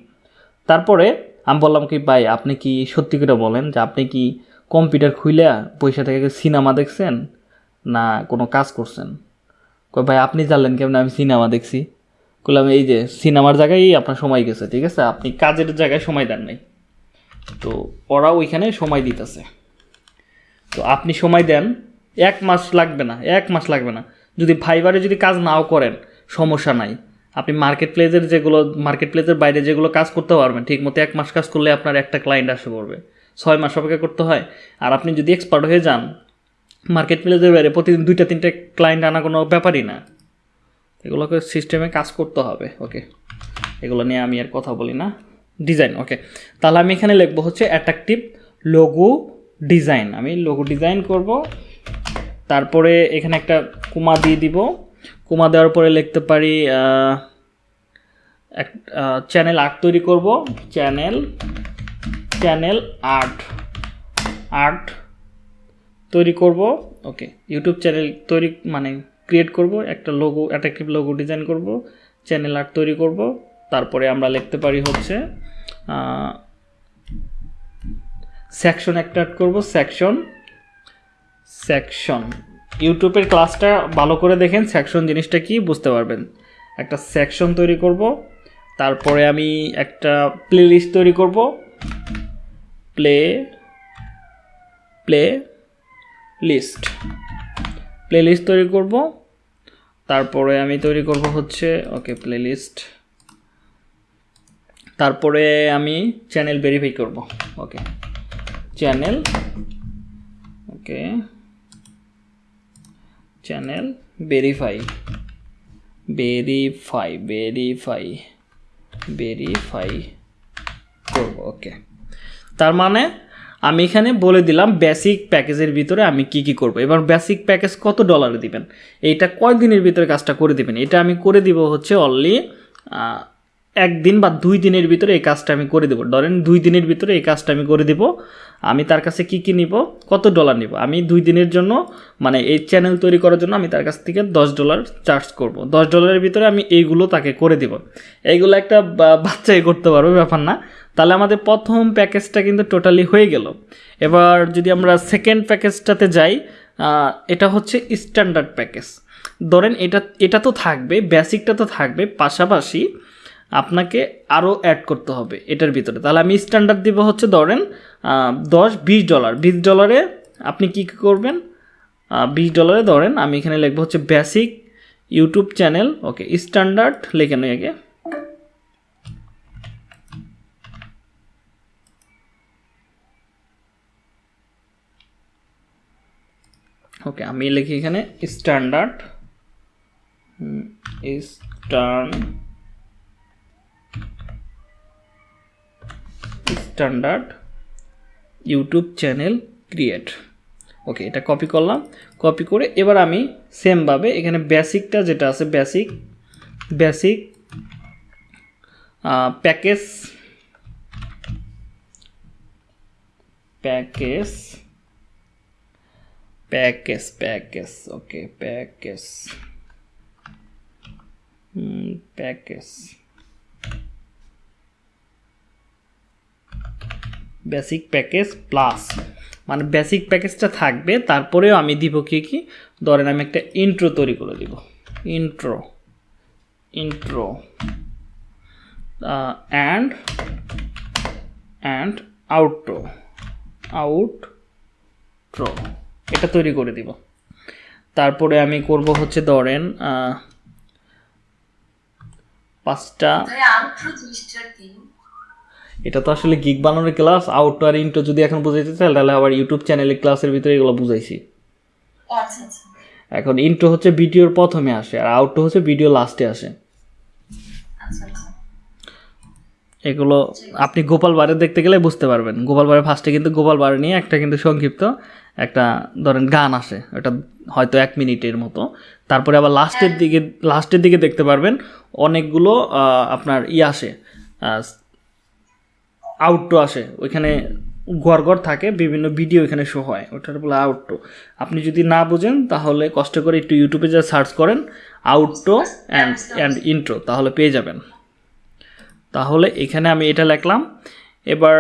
তারপরে আমি বললাম কি, ভাই, আপনি কি সত্যি করে বলেন যে আপনি কি কম্পিউটার খুইলে পয়সা থেকে সিনেমা দেখছেন? না, কোনো কাজ করছেন? ভাই, আপনি জানলেন কেমন আমি সিনেমা দেখছি? বললাম, এই যে সিনেমার জায়গায় আপনার সময় গেছে, ঠিক আছে? আপনি কাজের জায়গায় সময় দেন নাই। তো ওরা ওইখানে সময় দিতেছে। তো আপনি সময় দেন, এক মাস লাগবে না, এক মাস লাগবে না। যদি ফাইবারে যদি কাজ নাও করেন, সমস্যা নাই। আপনি মার্কেট প্লেসের যেগুলো মার্কেট প্লেসের বাইরে যেগুলো কাজ করতে পারবেন ঠিক মতো এক মাস কাজ করলে আপনার একটা ক্লায়েন্ট আসে পড়বে। ছয় মাস অপেক্ষা করতে হয়। আর আপনি যদি এক্সপার্ট হয়ে যান মার্কেট প্লেসের বাইরে প্রতিদিন দুইটা, তিনটে ক্লায়েন্ট আনা কোনো ব্যাপারই না। এগুলোকে সিস্টেমে কাজ করতে হবে ওকে এগুলো নিয়ে আমি আর কথা বলি না। ডিজাইন ওকে তাহলে আমি এখানে লিখব হচ্ছে অ্যাট্রাকটিভ লোগো ডিজাইন আমি লোগো ডিজাইন করব, তারপরে এখানে একটা কুমা দিয়ে দিব। কুমা দেওয়ার পরে লিখতে পারি এক চ্যানেল আর্ট তৈরি করব। চ্যানেল চ্যানেল আর্ট আর্ট তৈরি করব ওকে ইউটিউব চ্যানেল তৈরি মানে ক্রিয়েট করব, একটা লোগো অ্যাট্রাকটিভ লোগো ডিজাইন করব চ্যানেল আর্ট তৈরি করব, তারপরে আমরা লিখতে পারি হচ্ছে সেকশন একটা অ্যাড করব সেকশন সেকশন ইউটিউবের ক্লাসটা ভালো করে দেখেন সেকশন জিনিসটা কি, বুঝতে পারবেন। একটা সেকশন তৈরি করব, তারপরে আমি একটা প্লে লিস্ট তৈরি করব। Play play list playlist তৈরি করব। তারপরে আমি তৈরি করব হচ্ছে ওকে প্লেলিস্ট তারপরে আমি চ্যানেল ভেরিফাই করব okay channel okay channel verify verify verify verify করব ওকে তার মানে আমি এখানে বলে দিলাম বেসিক প্যাকেজের ভিতরে আমি কি কি করব। এবার বেসিক প্যাকেজ কত ডলারে দিবেন? এইটা কয় দিনের ভিতরে কাজটা করে দিবেন? এটা আমি করে দিব হচ্ছে অনলি একদিন বা দুই দিনের ভিতরে এই কাজটা আমি করে দেবো। ধরেন দুই দিনের ভিতরে এই কাজটা আমি করে দিব। আমি তার কাছে কি কি নিব? কত ডলার নিব? আমি দুই দিনের জন্য মানে এই চ্যানেল তৈরি করার জন্য আমি তার কাছ থেকে দশ ডলার চার্জ করব। দশ ডলারের ভিতরে আমি এইগুলো তাকে করে দিব। এইগুলো একটা বাচ্চাই করতে পারবে, ব্যাপার না। তাহলে আমাদের প্রথম প্যাকেজটা কিন্তু টোটালি হয়ে গেল। এবার যদি আমরা সেকেন্ড প্যাকেজটাতে যাই এটা হচ্ছে স্ট্যান্ডার্ড প্যাকেজ ধরেন এটা এটা তো থাকবে বেসিকটা তো থাকবে, পাশাপাশি আপনাকে আরও অ্যাড করতে হবে এটার ভিতরে। তাহলে আমি স্ট্যান্ডার্ড দিব হচ্ছে ধরেন দশ, বিশ ডলার বিশ ডলারে আপনি কী কী করবেন? বিশ ডলারে ধরেন, আমি এখানে লিখব হচ্ছে basic YouTube channel okay standard লেখেন আগে। ওকে আমি লিখি এখানে standard stern standard YouTube channel create okay এটা কপি করলাম কপি করে এবার আমি সেমভাবে এখানে বেসিকটা যেটা আছে basic basic package package package package okay package. Package. Basic package plus মানে বেসিক প্যাকেজটা থাকবে, তারপরেও আমি দিব কি কি? ধরেন আমি একটা ইন্ট্রো তৈরি করে দিব। Intro intro and and outro outro এটা তৈরি করে দিব। তারপরে আমি করব হচ্ছে ধরেন আহ, পাঁচটা এটা তো আসলে গিগ বানানোর ক্লাস আউট আর ইন্টো যদি এখন বুঝাইতে চাই তাহলে আবার ইউটিউব চ্যানেলের ক্লাসের ভিতরে এগুলো বুঝাইছি। আচ্ছা আচ্ছা। এখন ইন্টো হচ্ছে ভিডিওর প্রথমে আসে আর আউটটো হচ্ছে ভিডিও লাস্টে আসে। আচ্ছা আচ্ছা। এগুলো আপনি গোপাল বারে দেখতে গেলে বুঝতে পারবেন। গোপাল বারে ফার্স্টে কিন্তু গোপাল বারে নিয়ে একটা কিন্তু সংক্ষিপ্ত। একটা ধরেন গান আসে ওটা হয়তো এক মিনিটের মতো। তারপরে আবার লাস্টের দিকে লাস্টের দিকে দেখতে পারবেন অনেকগুলো আপনার ই আসে আউটটো আসে। ওইখানে ঘর ঘর থাকে বিভিন্ন ভিডিও এখানে শো হয় ওটার বলে আউটটো আপনি যদি না বুঝেন তাহলে কষ্ট করে একটু ইউটিউবে যা সার্চ করেন আউটটো অ্যান্ড অ্যান্ড ইন্ট্রো তাহলে পেয়ে যাবেন। তাহলে এখানে আমি এটা লিখলাম। এবার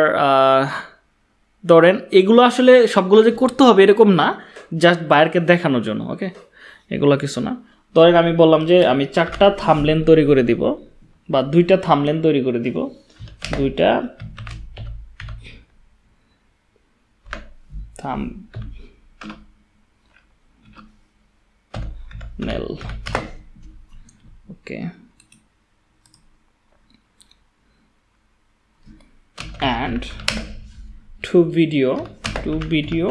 ধরেন, এগুলো আসলে সবগুলো যে করতে হবে এরকম না জাস্ট বাইরকে দেখানোর জন্য ওকে এগুলো কিছু না। ধরেন আমি বললাম যে আমি চারটা থামলেন তৈরি করে দিব, বা দুইটা থামলেন তৈরি করে দিব। দুইটা thumbnail okay and to video to video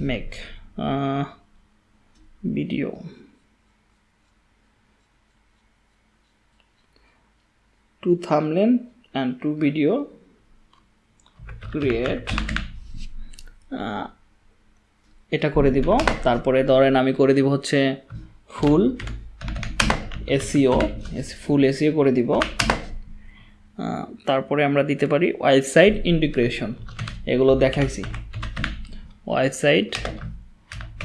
make uh, video. Two thumbnail and two video create এটা করে দিব। তারপরে ধরেন আমি করে দিব হচ্ছে ফুল এসিও ফুল এসিও করে দিব। তারপরে আমরা দিতে পারি ওয়েবসাইট ইন্টিগ্রেশন। এগুলো দেখাইছি। Website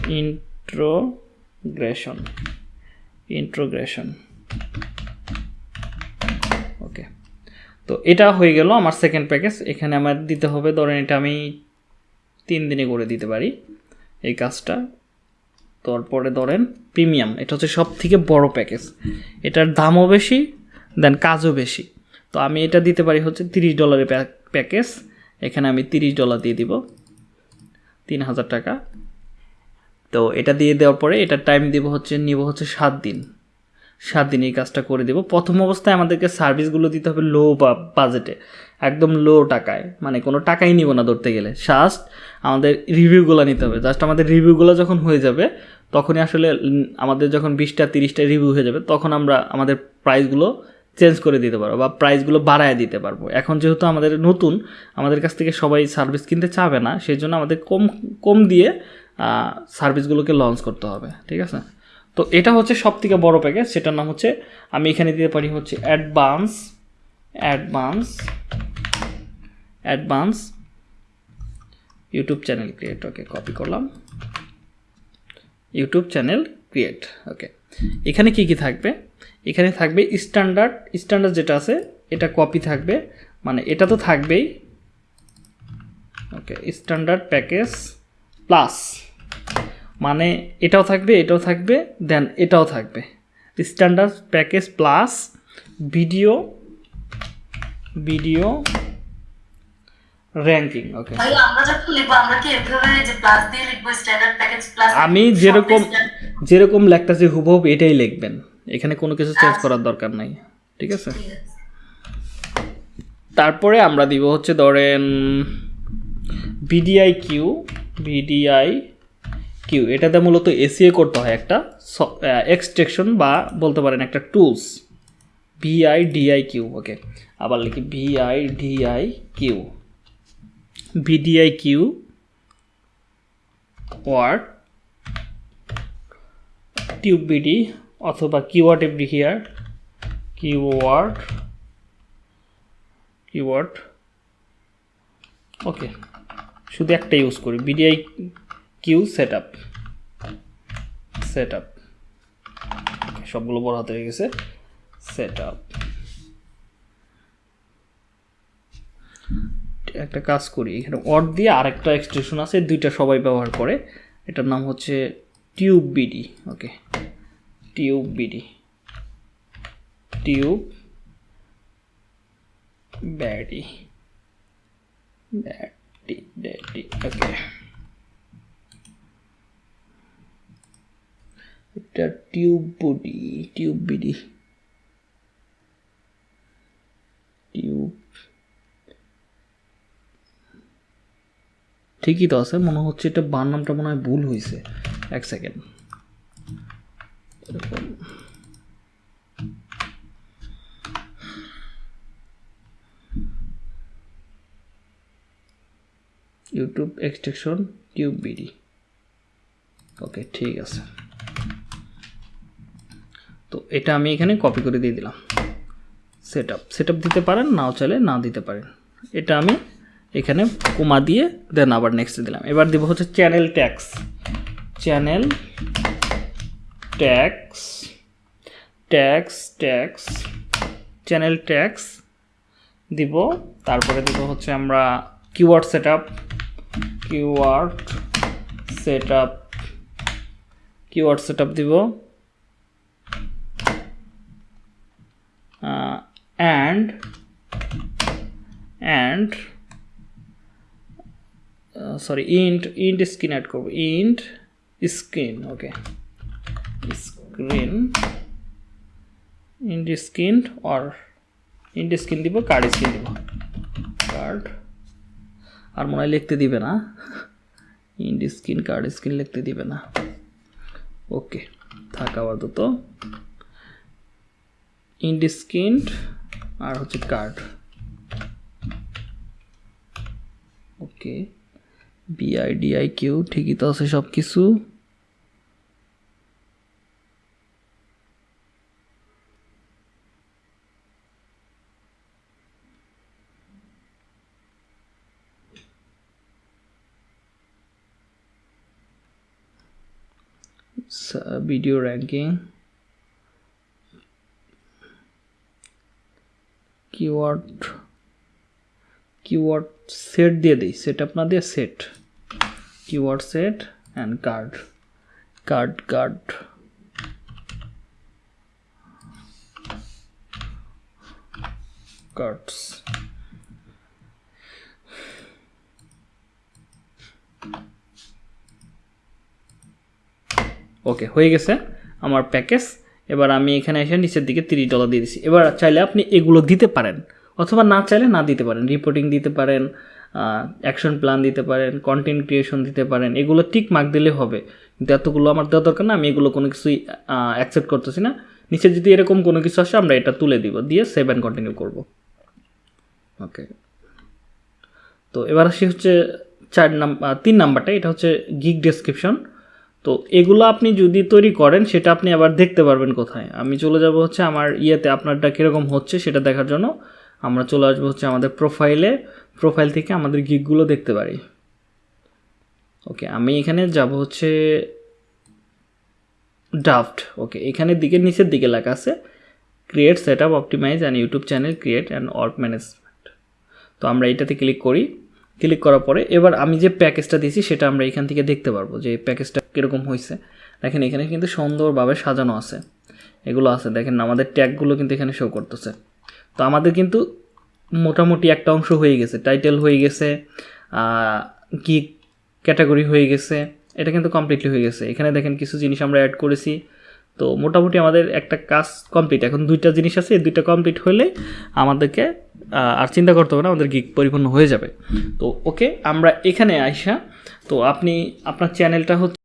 integration. ইন্ট্রোগ্রেশন। ওকে। তো এটা হয়ে গেল আমার সেকেন্ড প্যাকেজ এখানে আমার দিতে হবে, ধরেন এটা আমি তিন দিনে করে দিতে পারি এই কাজটা। তারপরে ধরেন প্রিমিয়াম, এটা হচ্ছে সব থেকে বড় প্যাকেজ এটার দামও বেশি দেন কাজও বেশি। তো আমি এটা দিতে পারি হচ্ছে তিরিশ ডলারের প্যাকেজ এখানে আমি তিরিশ ডলার দিয়ে দিব। তিন হাজার টাকা। তো এটা দিয়ে দেওয়ার পরে এটা টাইম দিব হচ্ছে, নিব হচ্ছে সাত দিন। সাত দিন এই কাজটা করে দেব। প্রথম অবস্থায় আমাদেরকে সার্ভিসগুলো দিতে হবে লো বা বাজেটে একদম লো টাকায়। মানে কোনো টাকাই নিব না ধরতে গেলে। জাস্ট আমাদের রিভিউগুলো নিতে হবে। জাস্ট আমাদের রিভিউগুলো যখন হয়ে যাবে, তখনই আসলে আমাদের যখন বিশটা, তিরিশটা রিভিউ হয়ে যাবে, তখন আমরা আমাদের প্রাইসগুলো চেঞ্জ করে দিতে পারব বা প্রাইসগুলো বাড়ায় দিতে পারব। এখন যেহেতু আমাদের নতুন, আমাদের কাছ থেকে সবাই সার্ভিস কিনতে চাবে না সেই জন্য আমাদের কম কম দিয়ে সার্ভিসগুলোকে লঞ্চ করতে হবে, ঠিক আছে? তো এটা হচ্ছে সব থেকে বড় প্যাকেজ সেটার নাম হচ্ছে, আমি এখানে দিতে পারি হচ্ছে advance advance advance YouTube channel create okay copy করলাম। ইউটিউব চ্যানেল ক্রিয়েট ওকে এখানে কি কি থাকবে? এখানে থাকবে স্ট্যান্ডার্ড স্ট্যান্ডার্ড যেটা আছে এটা কপি থাকবে মানে এটা তো থাকবেই। ওকে স্ট্যান্ডার্ড প্যাকেজ প্লাস মানে এটাও থাকবে এটাও থাকবে দেন এটাও থাকবে। Standard package plus video video ranking okay আমি যেরকম যেরকম লেখতেছি হুবহুব এটাই লিখবেন। এখানে কোনো কিছু চেঞ্জ করার দরকার নাই ঠিক আছে? তারপরে আমরা দিব হচ্ছে ধরেন বিডিআই কিউ বিডিআই কিউ এটাতে মূলত এসিএ করতে হয় একটা এক্সট্রেকশন বা বলতে পারেন একটা tools Vi DI Q okay আবার লিখি Vi DI Q VidIQ word tube BD অথবা keyword FD here keyword keyword okay শুধু একটা ইউজ করি VidIQ set up set up সবগুলো বড় হাতে হয়ে গেছে সেট আপ একটা কাজ করি, এখানে অড দিয়ে আরেকটা এক্সটেনশন আছে, দুইটা সবাই ব্যবহার করে, এটার নাম হচ্ছে TubeBuddy okay TubeBuddy. TubeBuddy. Buddy buddy, okay. এটা tube body, tube BD. Tube. ঠিকই তো আছে, মনে হচ্ছে এটা বার নামটা মনে হয় ভুল হয়েছে এক second. YouTube extension TubeBuddy okay ঠিক আছে। তো এটা আমি এখানে কপি করে দিয়ে দিলাম। সেট আপ সেট দিতে পারেন, নাও চাইলে না দিতে পারেন। এটা আমি এখানে কোমা দিয়ে দেন আবার নেক্সট দিলাম। এবার দিব হচ্ছে channel tags channel tags tags tags channel tags দিব। তারপরে দিব হচ্ছে আমরা keyword set up keyword set up keyword set up দিব and and sorry end end screen add করব। End screen okay screen end screen or end screen দিব কার্ড স্ক্রিন দিব। কার্ড আর মনে হয় লিখতে দিবে না। ইন্ট স্ক্রিন কার্ড স্ক্রিন লিখতে দিবে না। ওকে থাক আপাতত। ইন্ট স্ক্রিন আর হচ্ছে কার্ড ওকে বিআইডিআই কিউ ঠিকই তো আছে সব কিছু video ranking keyword keyword set দিয়ে দিই সেট আপ না দিয়ে set keyword set and card card card cards okay হয়ে গেছে আমার প্যাকেজ এবার আমি এখানে এসে নিচের দিকে তিরিশ ডলার দিয়ে দিচ্ছি এবার চাইলে আপনি এগুলো দিতে পারেন, অথবা না চাইলে না দিতে পারেন। রিপোর্টিং দিতে পারেন অ্যাকশন প্ল্যান দিতে পারেন কন্টেন্ট ক্রিয়েশন দিতে পারেন। এগুলো টিক মার্ক দিলে হবে। কিন্তু এতগুলো আমার দেওয়া দরকার না, আমি এগুলো কোনো কিছুই অ্যাকসেপ্ট করতেছি না। নিচে যদি এরকম কোনো কিছু আসে, আমরা এটা তুলে দিব, দিয়ে সেভ অ্যান্ড কন্টিনিউ করব। ওকে তো এবার আসি হচ্ছে চার নাম্বার তিন নাম্বারটা। এটা হচ্ছে গিগ ডেসক্রিপশন তো এগুলো আপনি যদি তৈরি করেন, সেটা আপনি আবার দেখতে পারবেন কোথায়। আমি চলে যাব হচ্ছে আমার ইয়েতে, আপনারটা কীরকম হচ্ছে সেটা দেখার জন্য। আমরা চলে আসব হচ্ছে আমাদের প্রোফাইলে প্রোফাইল থেকে আমাদের গিকগুলো দেখতে পারি। ওকে, আমি এখানে যাব হচ্ছে ড্রাফট ওকে এখানের দিকে, নিচের দিকে লেখা আছে create set up optimize and YouTube channel create and org management তো আমরা এটাতে ক্লিক করি। ক্লিক করার পরে এবার আমি যে প্যাকেজটা দিয়েছি সেটা আমরা এখান থেকে দেখতে পারব যে প্যাকেজটা কীরকম হয়েছে। দেখেন এখানে কিন্তু সুন্দরভাবে সাজানো আছে। এগুলো আছে। দেখেন আমাদের ট্যাগগুলো কিন্তু এখানে শো করতেছে। তো আমাদের কিন্তু মোটামুটি একটা অংশ হয়ে গেছে। টাইটেল হয়ে গেছে কি ক্যাটাগরি হয়ে গেছে। এটা কিন্তু কমপ্লিটলি হয়ে গেছে। এখানে দেখেন কিছু জিনিস আমরা অ্যাড করেছি। তো মোটামুটি আমাদের একটা কাজ কমপ্লিট এখন দুইটা জিনিস আছে। এই দুইটা কমপ্লিট হলে আমাদেরকে আর চিন্তা করতে হবে না, আমাদের গিক পরিপূর্ণ হয়ে যাবে। তো ওকে, আমরা এখানে আইসা, তো আপনি আপনার চ্যানেলটা হচ্ছে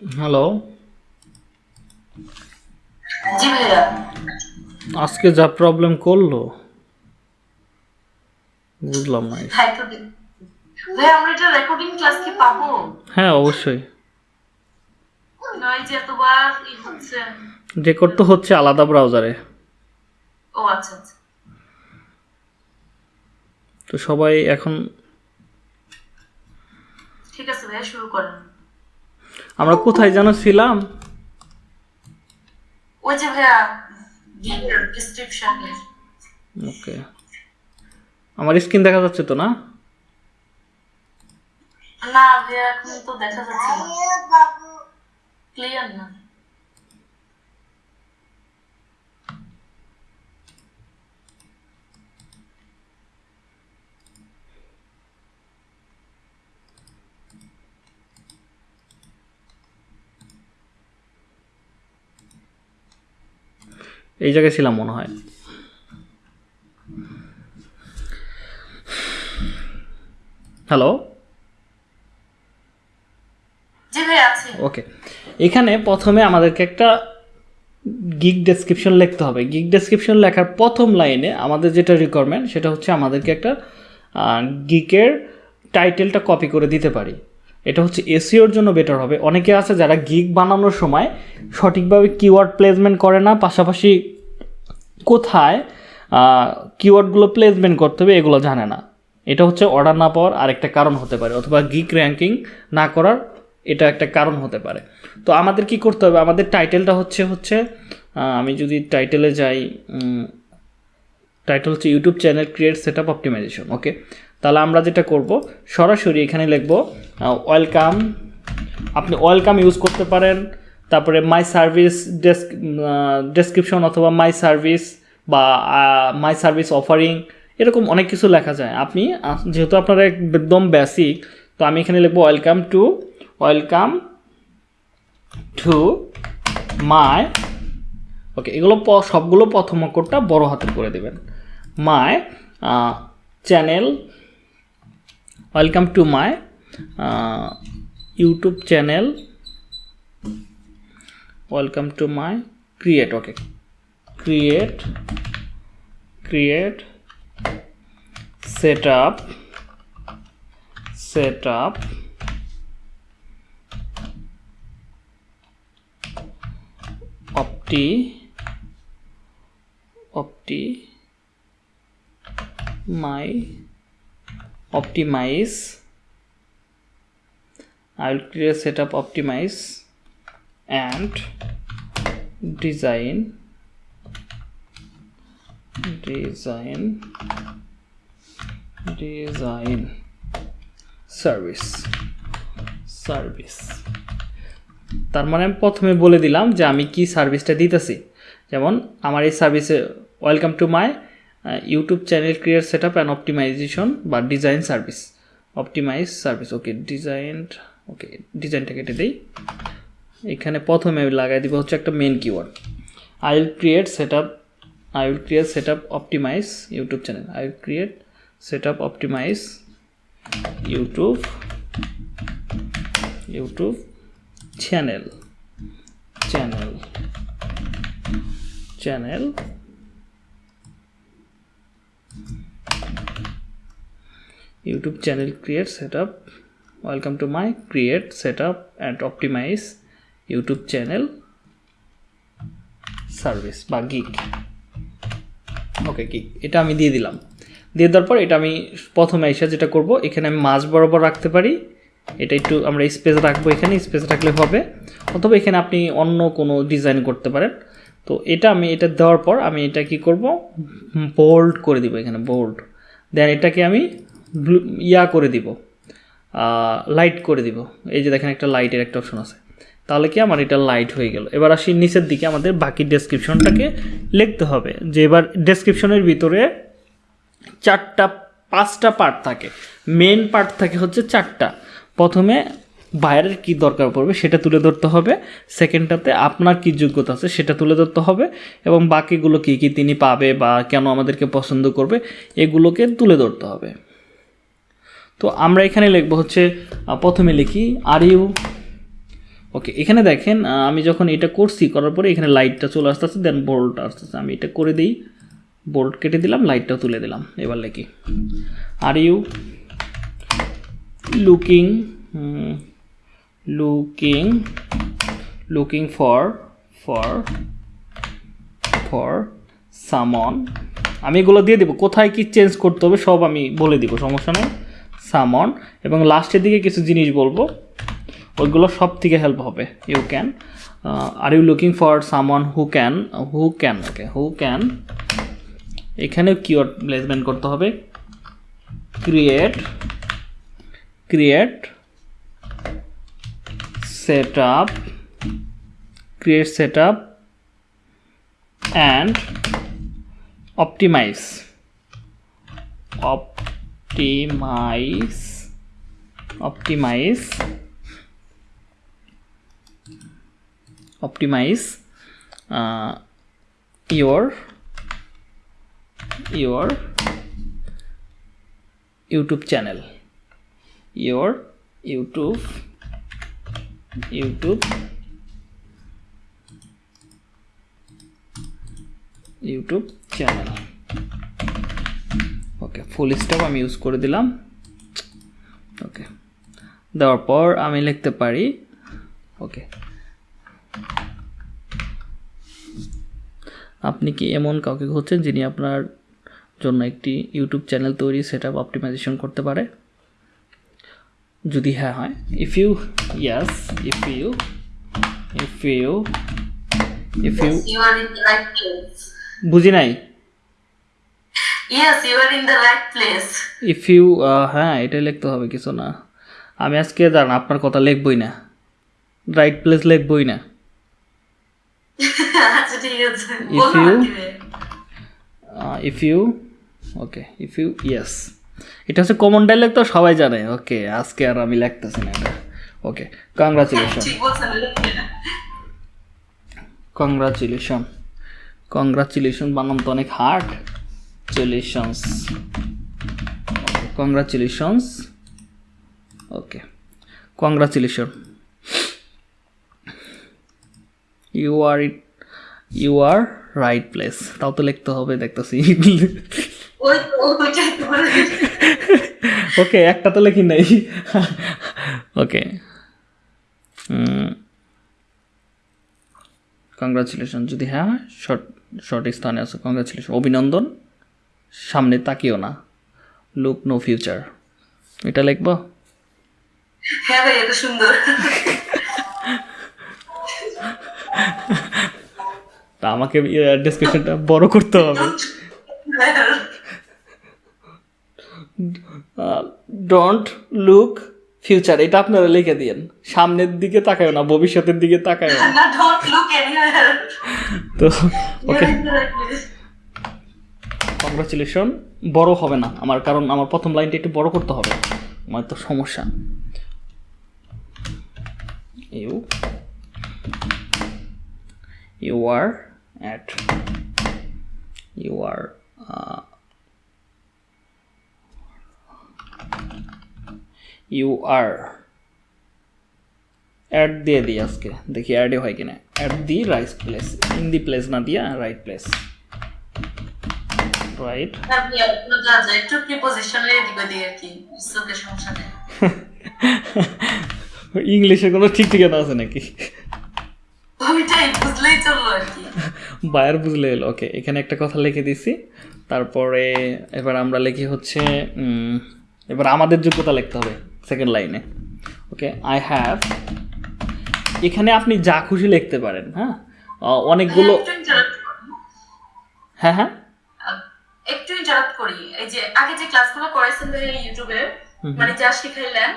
হ্যালো জি ভাইয়া। আজকে যা প্রবলেম করল বুঝলাম না ভাই আমরা এটা রেকর্ডিং ক্লাস কি পাবো? হ্যাঁ অবশ্যই। নয় যে এতবার ই হচ্ছে। রেকর্ড তো হচ্ছে আলাদা ব্রাউজারে ও আচ্ছা আচ্ছা। তো সবাই এখন ঠিক আছে ভাইয়া শুরু করেন। আমরা কোথায় যেন ছিলাম? ওই যে ভাইয়া ডিসক্রিপশন ওকে। আমার স্ক্রিন দেখা যাচ্ছে তো না? না ভাইয়া এখন তো দেখা যাচ্ছে না। ক্লিয়ার না। এই জায়গায় ছিলাম মনে হয়। হ্যালো ওকে এখানে প্রথমে আমাদেরকে একটা গিগ ডেসক্রিপশন লিখতে হবে। গিগ ডেসক্রিপশন লেখার প্রথম লাইনে আমাদের যেটা রিকোয়ারমেন্ট সেটা হচ্ছে আমাদেরকে একটা গিকের টাইটেলটা কপি করে দিতে পারি। এটা হচ্ছে এসিওর জন্য বেটার হবে। অনেকে আছে যারা গিগ বানানোর সময় সঠিকভাবে কিওয়ার্ড প্লেসমেন্ট করে না, পাশাপাশি কোথায় কিওয়ার্ডগুলো প্লেসমেন্ট করতে হবে এগুলো জানে না। এটা হচ্ছে অর্ডার না পাওয়ার আরেকটা কারণ হতে পারে, অথবা গিক র্যাঙ্কিং না করার এটা একটা কারণ হতে পারে। তো আমাদের কি করতে হবে? আমাদের টাইটেলটা হচ্ছে হচ্ছে আমি যদি টাইটেলে যাই টাইটেল হচ্ছে YouTube channel create set up optimization okay তাহলে আমরা যেটা করব, সরাসরি এখানে লিখব ওয়েলকাম আপনি ওয়েলকাম ইউজ করতে পারেন, তারপরে মাই সার্ভিস ডেস্ক ডেসক্রিপশন অথবা মাই সার্ভিস বা মাই সার্ভিস অফারিং এরকম অনেক কিছু লেখা যায়। আপনি যেহেতু আপনার একদম বেসিক তো আমি এখানে লিখব welcome to welcome to my okay এগুলো সবগুলো প্রথম অক্ষরটা বড় হাতের করে দেবেন। My channel welcome to my uh, youtube channel. Welcome to my create okay. Create create setup setup. Opti opti my optimize I will create setup optimize and design design design service service তার মানে আমি প্রথমে বলে দিলাম যে আমি কি সার্ভিসটা দিতেছি যেমন আমার এই সার্ভিসে welcome to my YouTube channel create set up and optimization বা design service optimize service okay design okay ডিজাইনটা কেটে দিই। এখানে প্রথমে আমি লাগাই দিব হচ্ছে একটা main keyword I will create set up I will create set up optimize YouTube channel I will create set up optimize YouTube YouTube channel channel channel youtube channel create setup. Welcome to my create setup and optimize youtube channel service বা গিক ওকে গিক এটা আমি দিয়ে দিলাম। দিয়ে দেওয়ার পর এটা আমি প্রথমে এসে যেটা করব, এখানে আমি মাঝ বরাবর রাখতে পারি। এটা একটু আমরা স্পেস রাখব এখানে স্পেস রাখলে হবে। অথবা এখানে আপনি অন্য কোনো ডিজাইন করতে পারেন। তো এটা আমি, এটা দেওয়ার পর আমি এটা কি করব? বোল্ড করে দিব এখানে বোল্ড দেন এটাকে আমি ব্লু ইয়া করে দিব লাইট করে দিব। এই যে দেখেন একটা লাইটের একটা অপশন আছে। তাহলে কি আমার এটা লাইট হয়ে গেল। এবার আসি নিচের দিকে, আমাদের বাকি ডেসক্রিপশনটাকে লিখতে হবে। যে এবার ডেসক্রিপশনের ভিতরে চারটা, পাঁচটা পার্ট থাকে। মেন পার্ট থাকে হচ্ছে চারটা। প্রথমে বাইরের কি দরকার পড়বে সেটা তুলে ধরতে হবে। সেকেন্ডটাতে আপনার কি যোগ্যতা আছে সেটা তুলে ধরতে হবে। এবং বাকিগুলো কি কি তিনি পাবে বা কেন আমাদেরকে পছন্দ করবে, এগুলোকে তুলে ধরতে হবে। তো আমরা এখানে লিখব হচ্ছে প্রথমে লিখি আর ইউ ওকে এখানে দেখেন আমি যখন এটা করছি, করার পরে এখানে লাইটটা চলে আসতেছে দেন বোল্টটা আসতেছে। আমি এটা করে দিই বোল্ড কেটে দিলাম লাইটটাও তুলে দিলাম। এবার লিখি are you looking looking looking for for for someone আমি এগুলো দিয়ে দেবো। কোথায় কি চেঞ্জ করতে হবে, সব আমি বলে দিব, সমস্যা নেই। সামন এবং লাস্টের দিকে কিছু জিনিস বলব। ওইগুলো সব থেকে হেল্প হবে you can are you looking for someone who can who can okay who can এখানে কিওয়ার্ড প্লেসমেন্ট করতে হবে। Create create set up create set up and optimize optimize optimize optimize uh, your your youtube channel your youtube youtube YouTube channel okay full stop আমি ইউজ করে দিলাম। ওকে দেওয়ার পর আমি লিখতে পারি ওকে আপনি কি এমন কাউকে খুঁজছেন যিনি আপনার জন্য একটি ইউটিউব চ্যানেল তৈরি সেট আপ অপটিমাইজেশন করতে পারে? যদি হ্যাঁ হয় if you yes if you if you if you. বুঝি নাই? Yes, you are in the right place. If you হ্যাঁ এটাই লিখতে হবে কিছু না। আমি আজকে জান আপনার কথা লিখবই না। রাইট প্লেস লিখবই না। আচ্ছা ঠিক আছে। You- কীভাবে। If you okay if you yes এটা হচ্ছে কমন ডাইলেক্ট তো সবাই জানে। ওকে আজকে আর আমি লিখতেছি না এটা। ওকে কংগ্রাচুলেশন। কংগ্রাচুলেশন কংগ্রাচুলেশন বানাম তো অনেক hard চুলেশনস congratulations okay congratulation you are it you are right place তাও তো লিখতে হবে দেখতেছি। ওকে একটা তো লেখি নাই। ওকে কংগ্রাচুলেশন যদি হ্যাঁ শর্ট শর্ট স্থানে আছে কংগ্রাচুলেশন অভিনন্দন। সামনে তাকিও না। লুক নো ফিউচার এটা লিখব? হ্যাঁ ভাই এটা সুন্দর। তা আমাকে ডিসক্রিপশনটা বড় করতে হবে। ডোন্ট লুক ফিউচার এটা আপনারা লিখে দিয়েন। সামনের দিকে তাকায় না ভবিষ্যতের দিকে তাকায় না। তো okay are in the right place congratulation বড় হবে না। আমার কারণ আমার প্রথম লাইনটা একটু বড় করতে হবে। আমার তো সমস্যা। You you are at you are you are at দিয়ে দিই আজকে। দেখি অ্যাডে হয় কিনা। At the right place in the place না দিয়া রাইট প্লেস রাইট একটু আর কি সমস্যা নেই ইংলিশে কোনো ঠিক ঠিকানা আছে নাকি ওইটাই বুঝলেই চলল আর কি বায়ার বুঝলে এলো ওকে এখানে একটা কথা লিখে দিছি। তারপরে এবার আমরা লিখি হচ্ছে এবার আমাদের যোগ্যতা লিখতে হবে সেকেন্ড লাইনে ওকে আই হ্যাভ এখানে আপনি যা খুশি লিখতে পারেন হ্যাঁ? অনেকগুলো। হ্যাঁ হ্যাঁ? একটু ইন্টারাপ্ট করি। এই যে আগে যে ক্লাসগুলো করাইছেন ভাই ইউটিউবে মানে যা শিখাইলেন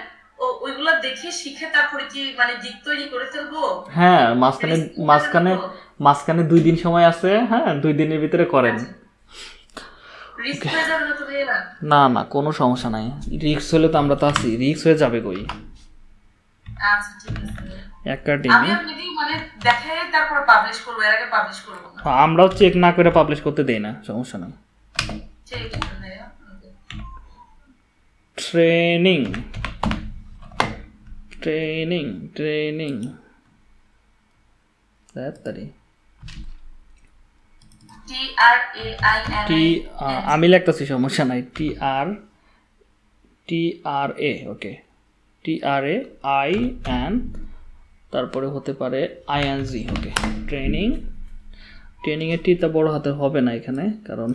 ও ওইগুলো দেখে শিখে তারপরে কি মানে দিক তৈরি করে ফেলব? হ্যাঁ মাঝখানে মাঝখানে মাঝখানে দুই দিন সময় আছে হ্যাঁ দুই দিনের ভিতরে করেন। যাবে না না কোনো সমস্যা নাই। রিক্স হলে তো আমরা তো আছি। রিক্স হয়ে যাবে কই? আচ্ছা মানে আমরাও চেক না করে পাবলিশ করতে দেই না সমস্যা নেই। ট্রেনিং ট্রেনিং ট্রেনিং টি আমি লিখতেছি সমস্যা নাই টি আর টি আর এ ওকে টি আর এ আই এন তারপরে হতে পারে I N G okay. Training ট্রেনিংয়ের টিটা বড় হাতের হবে না এখানে কারণ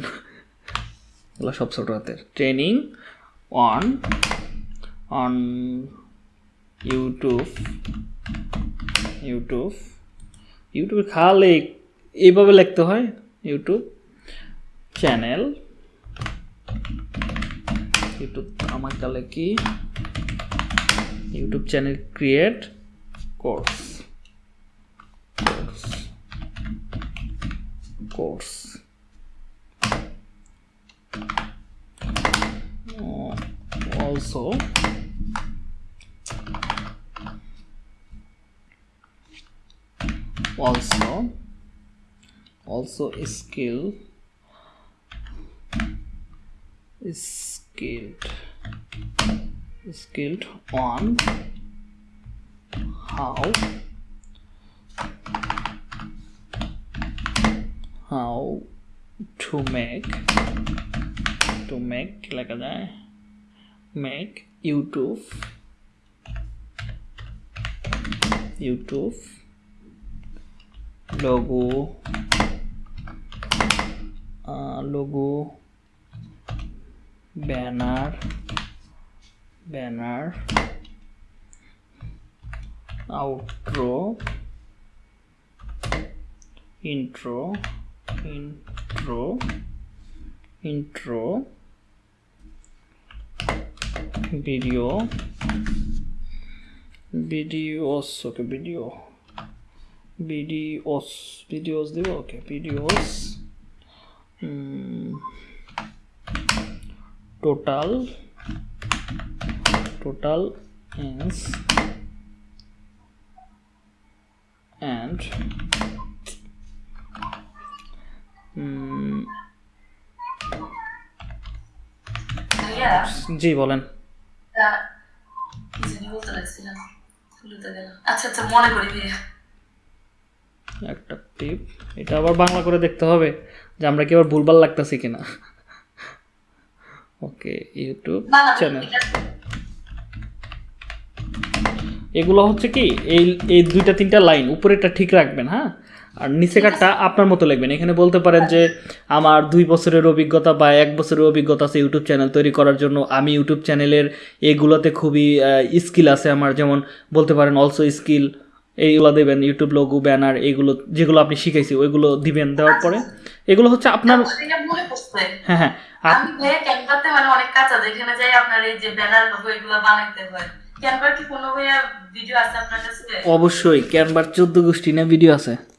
এগুলো সব ছোট হাতের। Training on on YouTube YouTube ইউটিউবে খালে এইভাবে লিখতে হয় ইউটিউব চ্যানেল ইউটিউব আমার কালে কি? YouTube channel create course course course Oh, also also also skill skilled skilled on how how to make to make কি লেখা যায় youtube youtube logo uh, logo banner banner outro intro intro intro intro video videos okay video videos videos দেবো okay videos mm, total total is and করি ভাইয়া। একটা টিপ এটা আবার বাংলা করে দেখতে হবে যে আমরা কি আবার ভুলভাল লাগতেছি কিনা। Okay YouTube channel. এগুলো হচ্ছে কি এই এই দুইটা তিনটা লাইন উপরেরটা ঠিক রাখবেন হ্যাঁ? আর নিচেকারটা আপনার মতো লিখবেন। এখানে বলতে পারেন যে আমার দুই বছরের অভিজ্ঞতা বা এক বছরের অভিজ্ঞতা আছে ইউটিউব চ্যানেল তৈরি করার জন্য। আমি ইউটিউব চ্যানেলের এগুলোতে খুবই স্কিল আছে আমার। যেমন বলতে পারেন অলসো স্কিল এইগুলো দেবেন ইউটিউব লোগো ব্যানার এগুলো যেগুলো আপনি শিখাইছি ওইগুলো দিবেন দেওয়ার পরে। এগুলো হচ্ছে আপনার হ্যাঁ হ্যাঁ। আপ- আমি ভাইয়া ক্যানভাতে মানে অনেক কাজ আছে যাই আপনার এই যে ব্যানার লোগো এগুলো বানাইতে হয়। ক্যানভার কি কোনো ভিডিও আছে আপনার কাছে? অবশ্যই ক্যানভার চোদ্দ গোষ্ঠী নিয়ে ভিডিও আছে।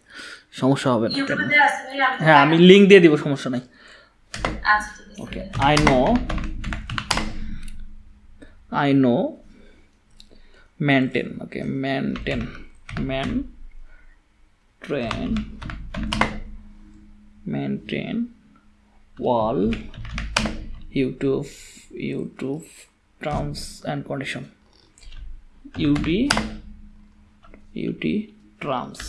সমস্যা হবে না। হ্যাঁ আমি লিঙ্ক দিয়ে দিব সমস্যা নাই। Okay I know I know maintain okay maintain man train maintain wall YouTube YouTube terms and condition UT UT trams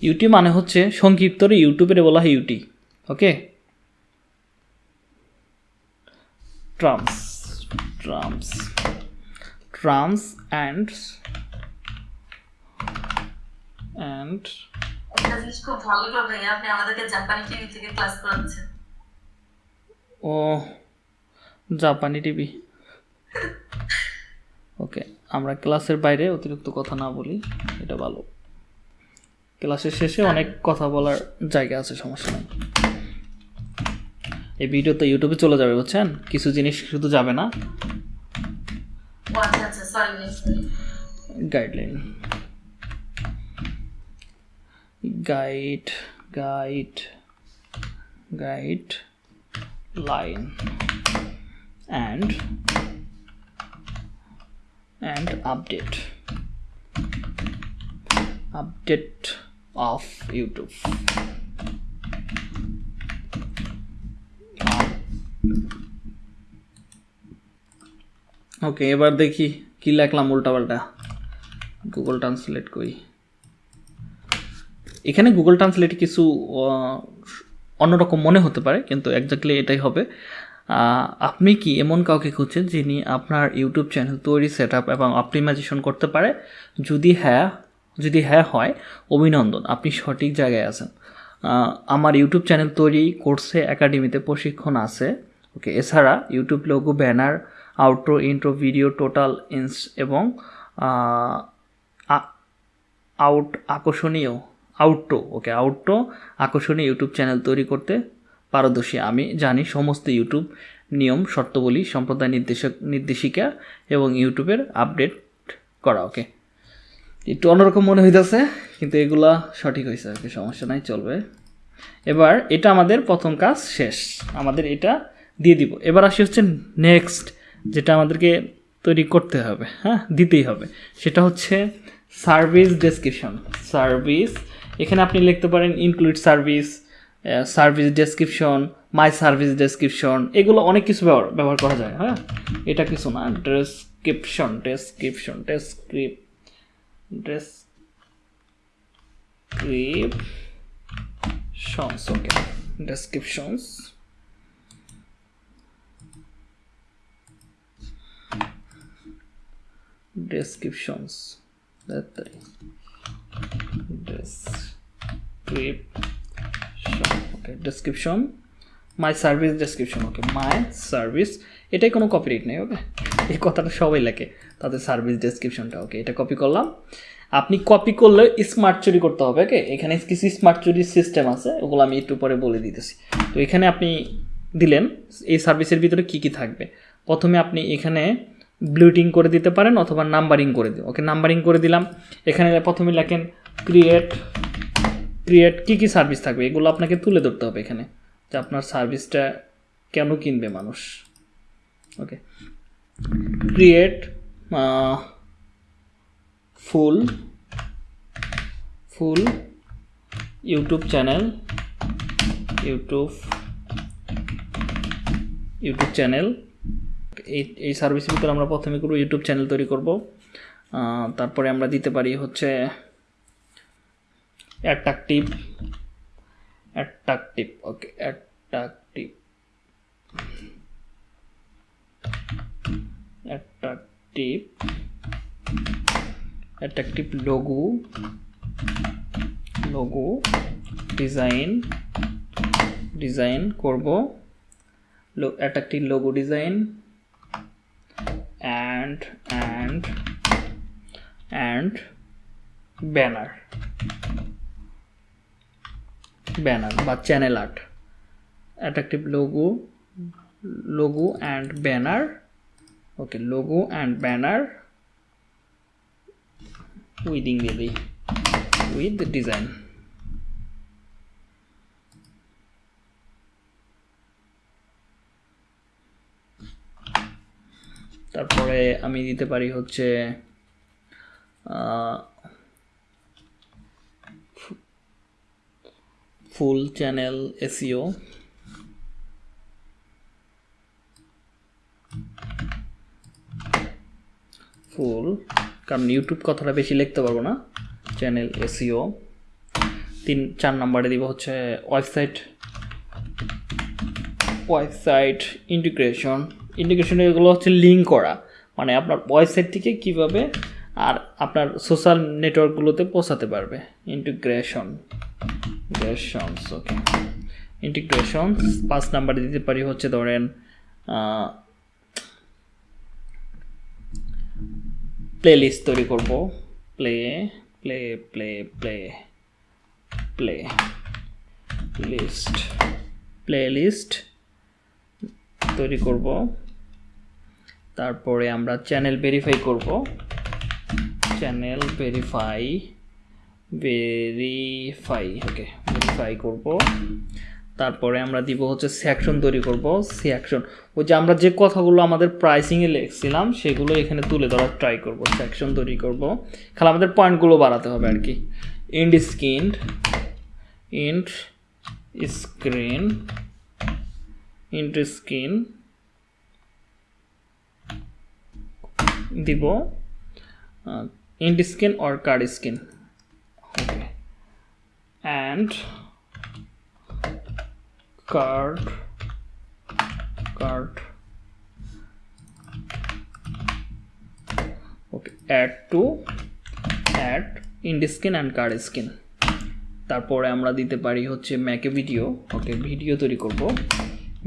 UT মানে হচ্ছে সংক্ষিপ্তরে ইউটিউবের বলা হয় UT okay? Drums drums drums and করাচ্ছেন। ও জাপানি টিভি ওকে আমরা ক্লাসের বাইরে অতিরিক্ত কথা না বলি এটা ভালো। ক্লাসের শেষে অনেক কথা বলার জায়গা আছে সমস্যা নেই। এই ভিডিও তো ইউটিউবে চলে যাবে বুঝছেন? কিছু জিনিস শুধু যাবে না। Guideline guide guide guide line and and update update of youtube. Okay এবার দেখি কি লেখলাম উল্টাপাল্টা। গুগল ট্রান্সলেট করি। এখানে গুগল ট্রান্সলেট কিছু অন্যরকম মনে হতে পারে, কিন্তু একজাক্টলি এটাই হবে। আপনি কি এমন কাউকে খুঁজছেন যিনি আপনার ইউটিউব চ্যানেল তৈরি সেট আপ এবং অপটিমাইজেশন করতে পারে? যদি হ্যাঁ যদি হ্যাঁ হয়, অভিনন্দন, আপনি সঠিক জায়গায় আছেন। আমার ইউটিউব চ্যানেল তৈরি কোর্সে একাডেমিতে প্রশিক্ষণ আছে। ওকে এছাড়া YouTube logo banner outro intro video total ins এবং আউট আকর্ষণীয় আউটটো ওকে আউটটো আকর্ষণীয় ইউটিউব চ্যানেল তৈরি করতে পারদর্শী। আমি জানি সমস্ত ইউটিউব নিয়ম, শর্তাবলী, সম্প্রদায় নির্দেশক, নির্দেশিকা এবং ইউটিউবের আপডেট করা ওকে একটু অন্যরকম মনে হইতেছে, কিন্তু এগুলা সঠিক হয়েছে আর কি, সমস্যা নাই, চলবে। এবার এটা আমাদের প্রথম কাজ শেষ। আমাদের এটা দিয়ে দিব। এবার আসি হচ্ছে নেক্সট যেটা আমাদেরকে তৈরি করতে হবে হ্যাঁ? দিতেই হবে। সেটা হচ্ছে সার্ভিস ডেসক্রিপশন সার্ভিস এখানে আপনি লিখতে পারেন include service service description my service description এগুলো অনেক কিছু ব্যবহার ব্যবহার করা যায় হ্যাঁ? এটা কিছু না description description descrip descriptions okay descriptions descriptions. তাড়াতাড়ি description. Okay description. My service description okay my service এটাই কোনো কপিরাইট নেই ওকে এই কথাটা সবাই লেখে। তাদের সার্ভিস ডেসক্রিপশনটা ওকে এটা কপি করলাম। আপনি কপি করলে স্মার্ট চুরি করতে হবে ওকে এখানে কিছু স্মার্ট চুরির সিস্টেম আছে, ওগুলো আমি একটু পরে বলে দিতেছি। তো এখানে আপনি দিলেন, এই সার্ভিসের ভিতরে কি কি থাকবে? প্রথমে আপনি এখানে ব্লুটিং করে দিতে পারেন অথবা নাম্বারিং করে দিন ওকে নাম্বারিং করে দিলাম। এখানে প্রথমে লেখেন ক্রিয়েট ক্রিয়েট কী কী সার্ভিস থাকবে? এগুলো আপনাকে তুলে ধরতে হবে এখানে, যে আপনার সার্ভিসটা কেন কিনবে মানুষ okay create full full, YouTube channel, YouTube YouTube channel. এই এই সার্ভিসের ভিতরে আমরা প্রথমে করব ইউটিউব চ্যানেল তৈরি করব। তারপরে আমরা দিতে পারি হচ্ছে attractive attractive, okay attractive. Attractive attractive logo logo design design করব। Attractive logo design and and and banner banner বা channel art. Attractive logo logo and banner okay logo and banner উইদিং দিয়ে দিই উইথ ডিজাইন তারপরে আমি দিতে পারি হচ্ছে ফুল চ্যানেল এসিও ফুল কারণ ইউটিউব কথাটা বেশি লিখতে পারব না চ্যানেল এসিও তিন, চার নাম্বারে দিব হচ্ছে ওয়েবসাইট ওয়েবসাইট ইন্টিগ্রেশন ইন্টিগ্রেশন এগুলো হচ্ছে লিঙ্ক করা মানে আপনার ওয়েবসাইট থেকে কীভাবে আর আপনার সোশ্যাল নেটওয়ার্কগুলোতে পৌঁছাতে পারবে। ইন্টিগ্রেশন ইন্টিগ্রেশনস ওকে ইন্টিগ্রেশন পাঁচ নাম্বারে দিতে পারি হচ্ছে ধরেন প্লে লিস্ট তৈরি করব। Play play play play playlist playlist তৈরি করব। তারপরে আমরা চ্যানেল ভেরিফাই করব। Channel verify verify okay verify করব। তারপরে আমরা দিব হচ্ছে সেকশন তৈরি করব সেকশন ওই যে আমরা যে কথাগুলো আমাদের প্রাইসিংয়ে লিখছিলাম, সেগুলো এখানে তুলে ধরার ট্রাই করব সেকশন তৈরি করব। খালি আমাদের পয়েন্টগুলো বাড়াতে হবে আর কি। End screen end screen end screen দিব end screen or card screen okay and card card okay add to add end screen and card screen তারপরে আমরা দিতে পারি হচ্ছে ম্যাকে ভিডিও ওকে ভিডিও তৈরি করব।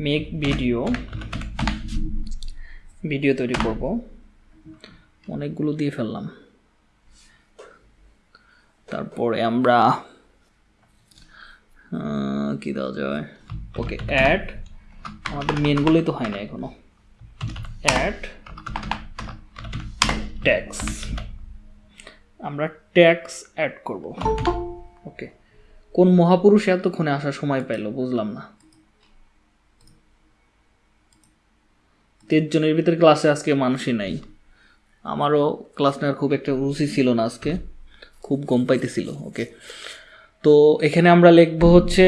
মেক ভিডিও ভিডিও তৈরি করব। অনেকগুলো দিয়ে ফেললাম। তারপরে আমরা কি দেওয়া যায়? ওকে অ্যাড আমাদের মেনগুলোই তো হয় না এখনও। অ্যাড ট্যাক্স আমরা ট্যাক্স অ্যাড করব। ওকে কোন মহাপুরুষ এতক্ষণে আসার সময় পাইলো বুঝলাম না। তেইশ জনের ভিতরে ক্লাসে আজকে মানুষই নাই। আমারও ক্লাস নেওয়ার খুব একটা রুচি ছিল না আজকে। খুব গম পাইতেছিল ওকে তো এখানে আমরা লিখব হচ্ছে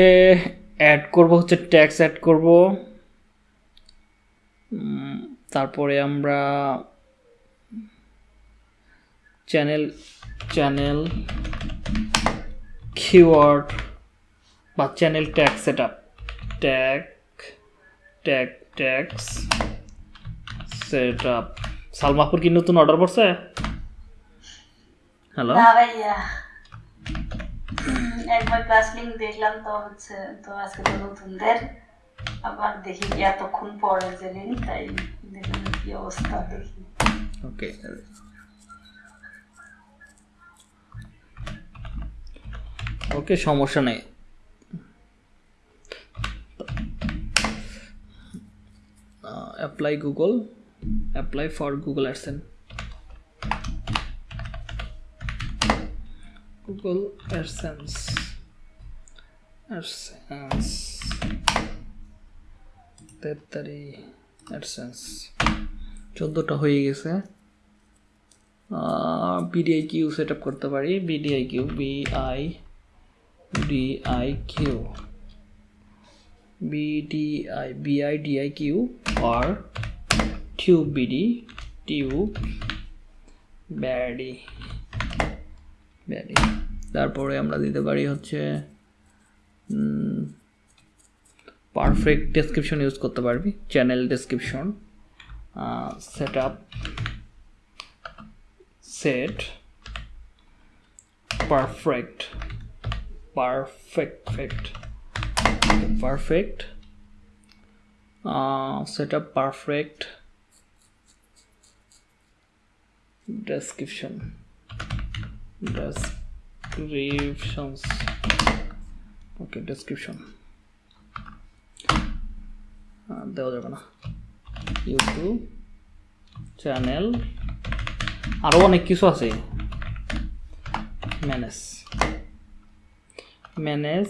অ্যাড করব, হচ্ছে ট্যাক্স অ্যাড করব। তারপরে আমরা চ্যানেল চ্যানেল কিওয়ার্ড বা channel tag set up tag tag tags set up সালমাপুর কি নতুন অর্ডার করছে হ্যালো একবার ক্লাস দেখলাম, তো হচ্ছে, তো আজকে তো নতুনদের। আবার দেখি এতক্ষণ পরে যে লিঙ্ক তাই দেখলাম কি অবস্থা দেখি। ওকে ওকে সমস্যা নেই। Apply Google apply for Google AdSense Google AdSense AdSense তেতারি AdSense চোদ্দোটা হয়ে গেছে। বিডিআই কিউ সেট আপ করতে পারি। BDI Q BI DI Q BDI BI DI Q আর টিউব বিডি টিউব ব্যাডি ভেরি তারপরে আমরা দিতে পারি হচ্ছে পারফেক্ট ডেসক্রিপশন ইউজ করতে পারবি channel description set up set perfect perfect perfect set up perfect description descriptions. Okay description. Ah, দেওয়া যাবে না। ইউটিউব চ্যানেল আরও অনেক কিছু আছে। ম্যানেজ ম্যানেজ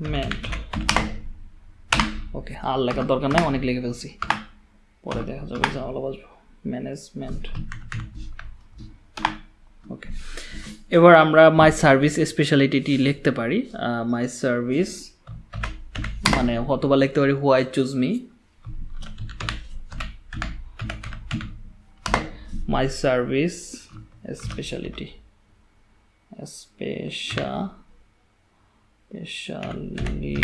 মেন্ট ওকে আর লেখার দরকার নাই অনেক লিখে ফেলছি। পরে দেখা যাবে জামালা বাজবো। ম্যানেজমেন্ট ওকে এবার আমরা মাই সার্ভিস স্পেশালিটিটি লিখতে পারি। মাই সার্ভিস মানে হতবা লিখতে পারি why choose me my service speciality special specially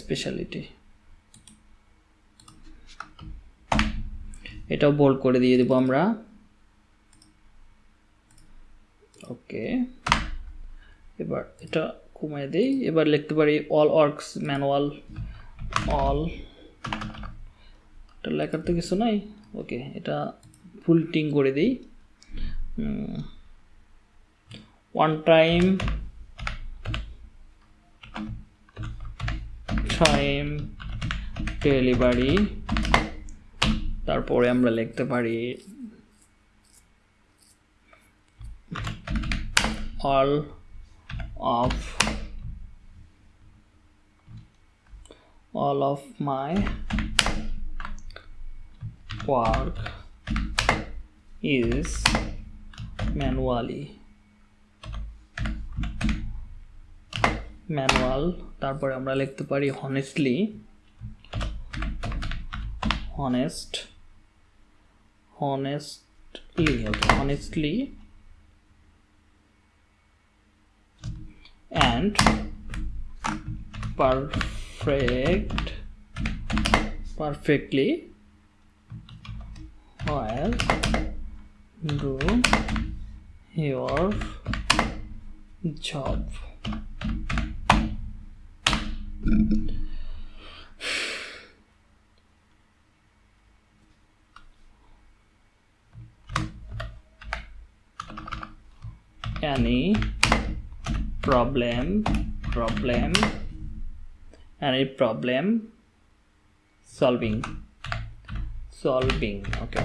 speciality এটাও বোল্ড করে দিয়ে দেবো আমরা। ওকে এবার এটা কমিয়ে দিই। এবার লিখতে পারি অল ওয়ার্কস ম্যানুয়াল অল এটা লেখার তো কিছু নাই। ওকে এটা ফুল টিং করে দিই। ওয়ান টাইম টাইম ডেলিভারি তারপরে আমরা লিখতে পারি all of all of my work is manually. Manual তারপরে আমরা লিখতে পারি honestly honest honestly honestly and perfect perfectly while do your job. Any problem problem any problem solving solving okay.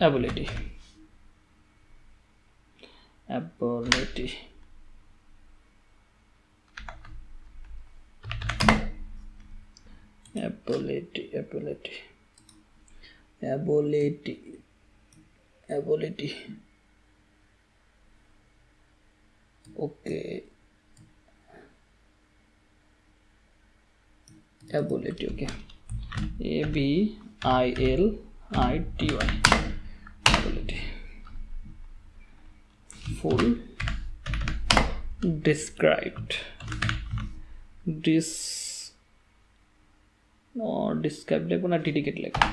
Ability. Ability. Ability ability. Ability. Ability okay ability okay a b i l i t y ability full described dis no described লেখো না ডিডিকেট লেখো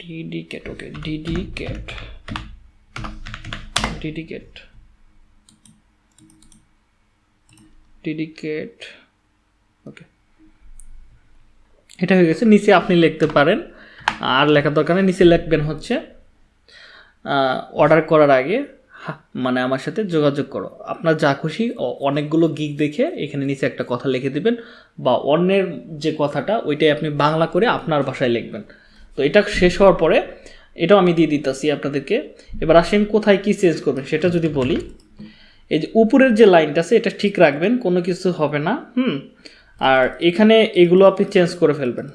ডিডিকেট ওকে ডিডিকেট ডিডিকেট dedicate okay এটা হয়ে গেছে, নিচে আপনি লিখতে পারেন। আর লেখার দরকার নেই, নিচে লিখবেন হচ্ছে অর্ডার করার আগে মানে আমার সাথে যোগাযোগ করো। আপনার যা খুশি অনেকগুলো গিক দেখে এখানে নিচে একটা কথা লিখে দিবেন, বা অন্যের যে কথাটা, ওইটাই আপনি বাংলা করে আপনার ভাষায় লিখবেন। তো এটা শেষ হওয়ার পরে, এটাও আমি দিয়ে দিতেছি আপনাদেরকে। এবার আসেন কোথায় কি চেঞ্জ করবেন, সেটা যদি বলি। এই যে উপরের যে লাইনটা আছে, এটা ঠিক রাখবেন, কোনো কিছু হবে না, হুম? আর এখানে এগুলো আপনি চেঞ্জ করে ফেলবেন।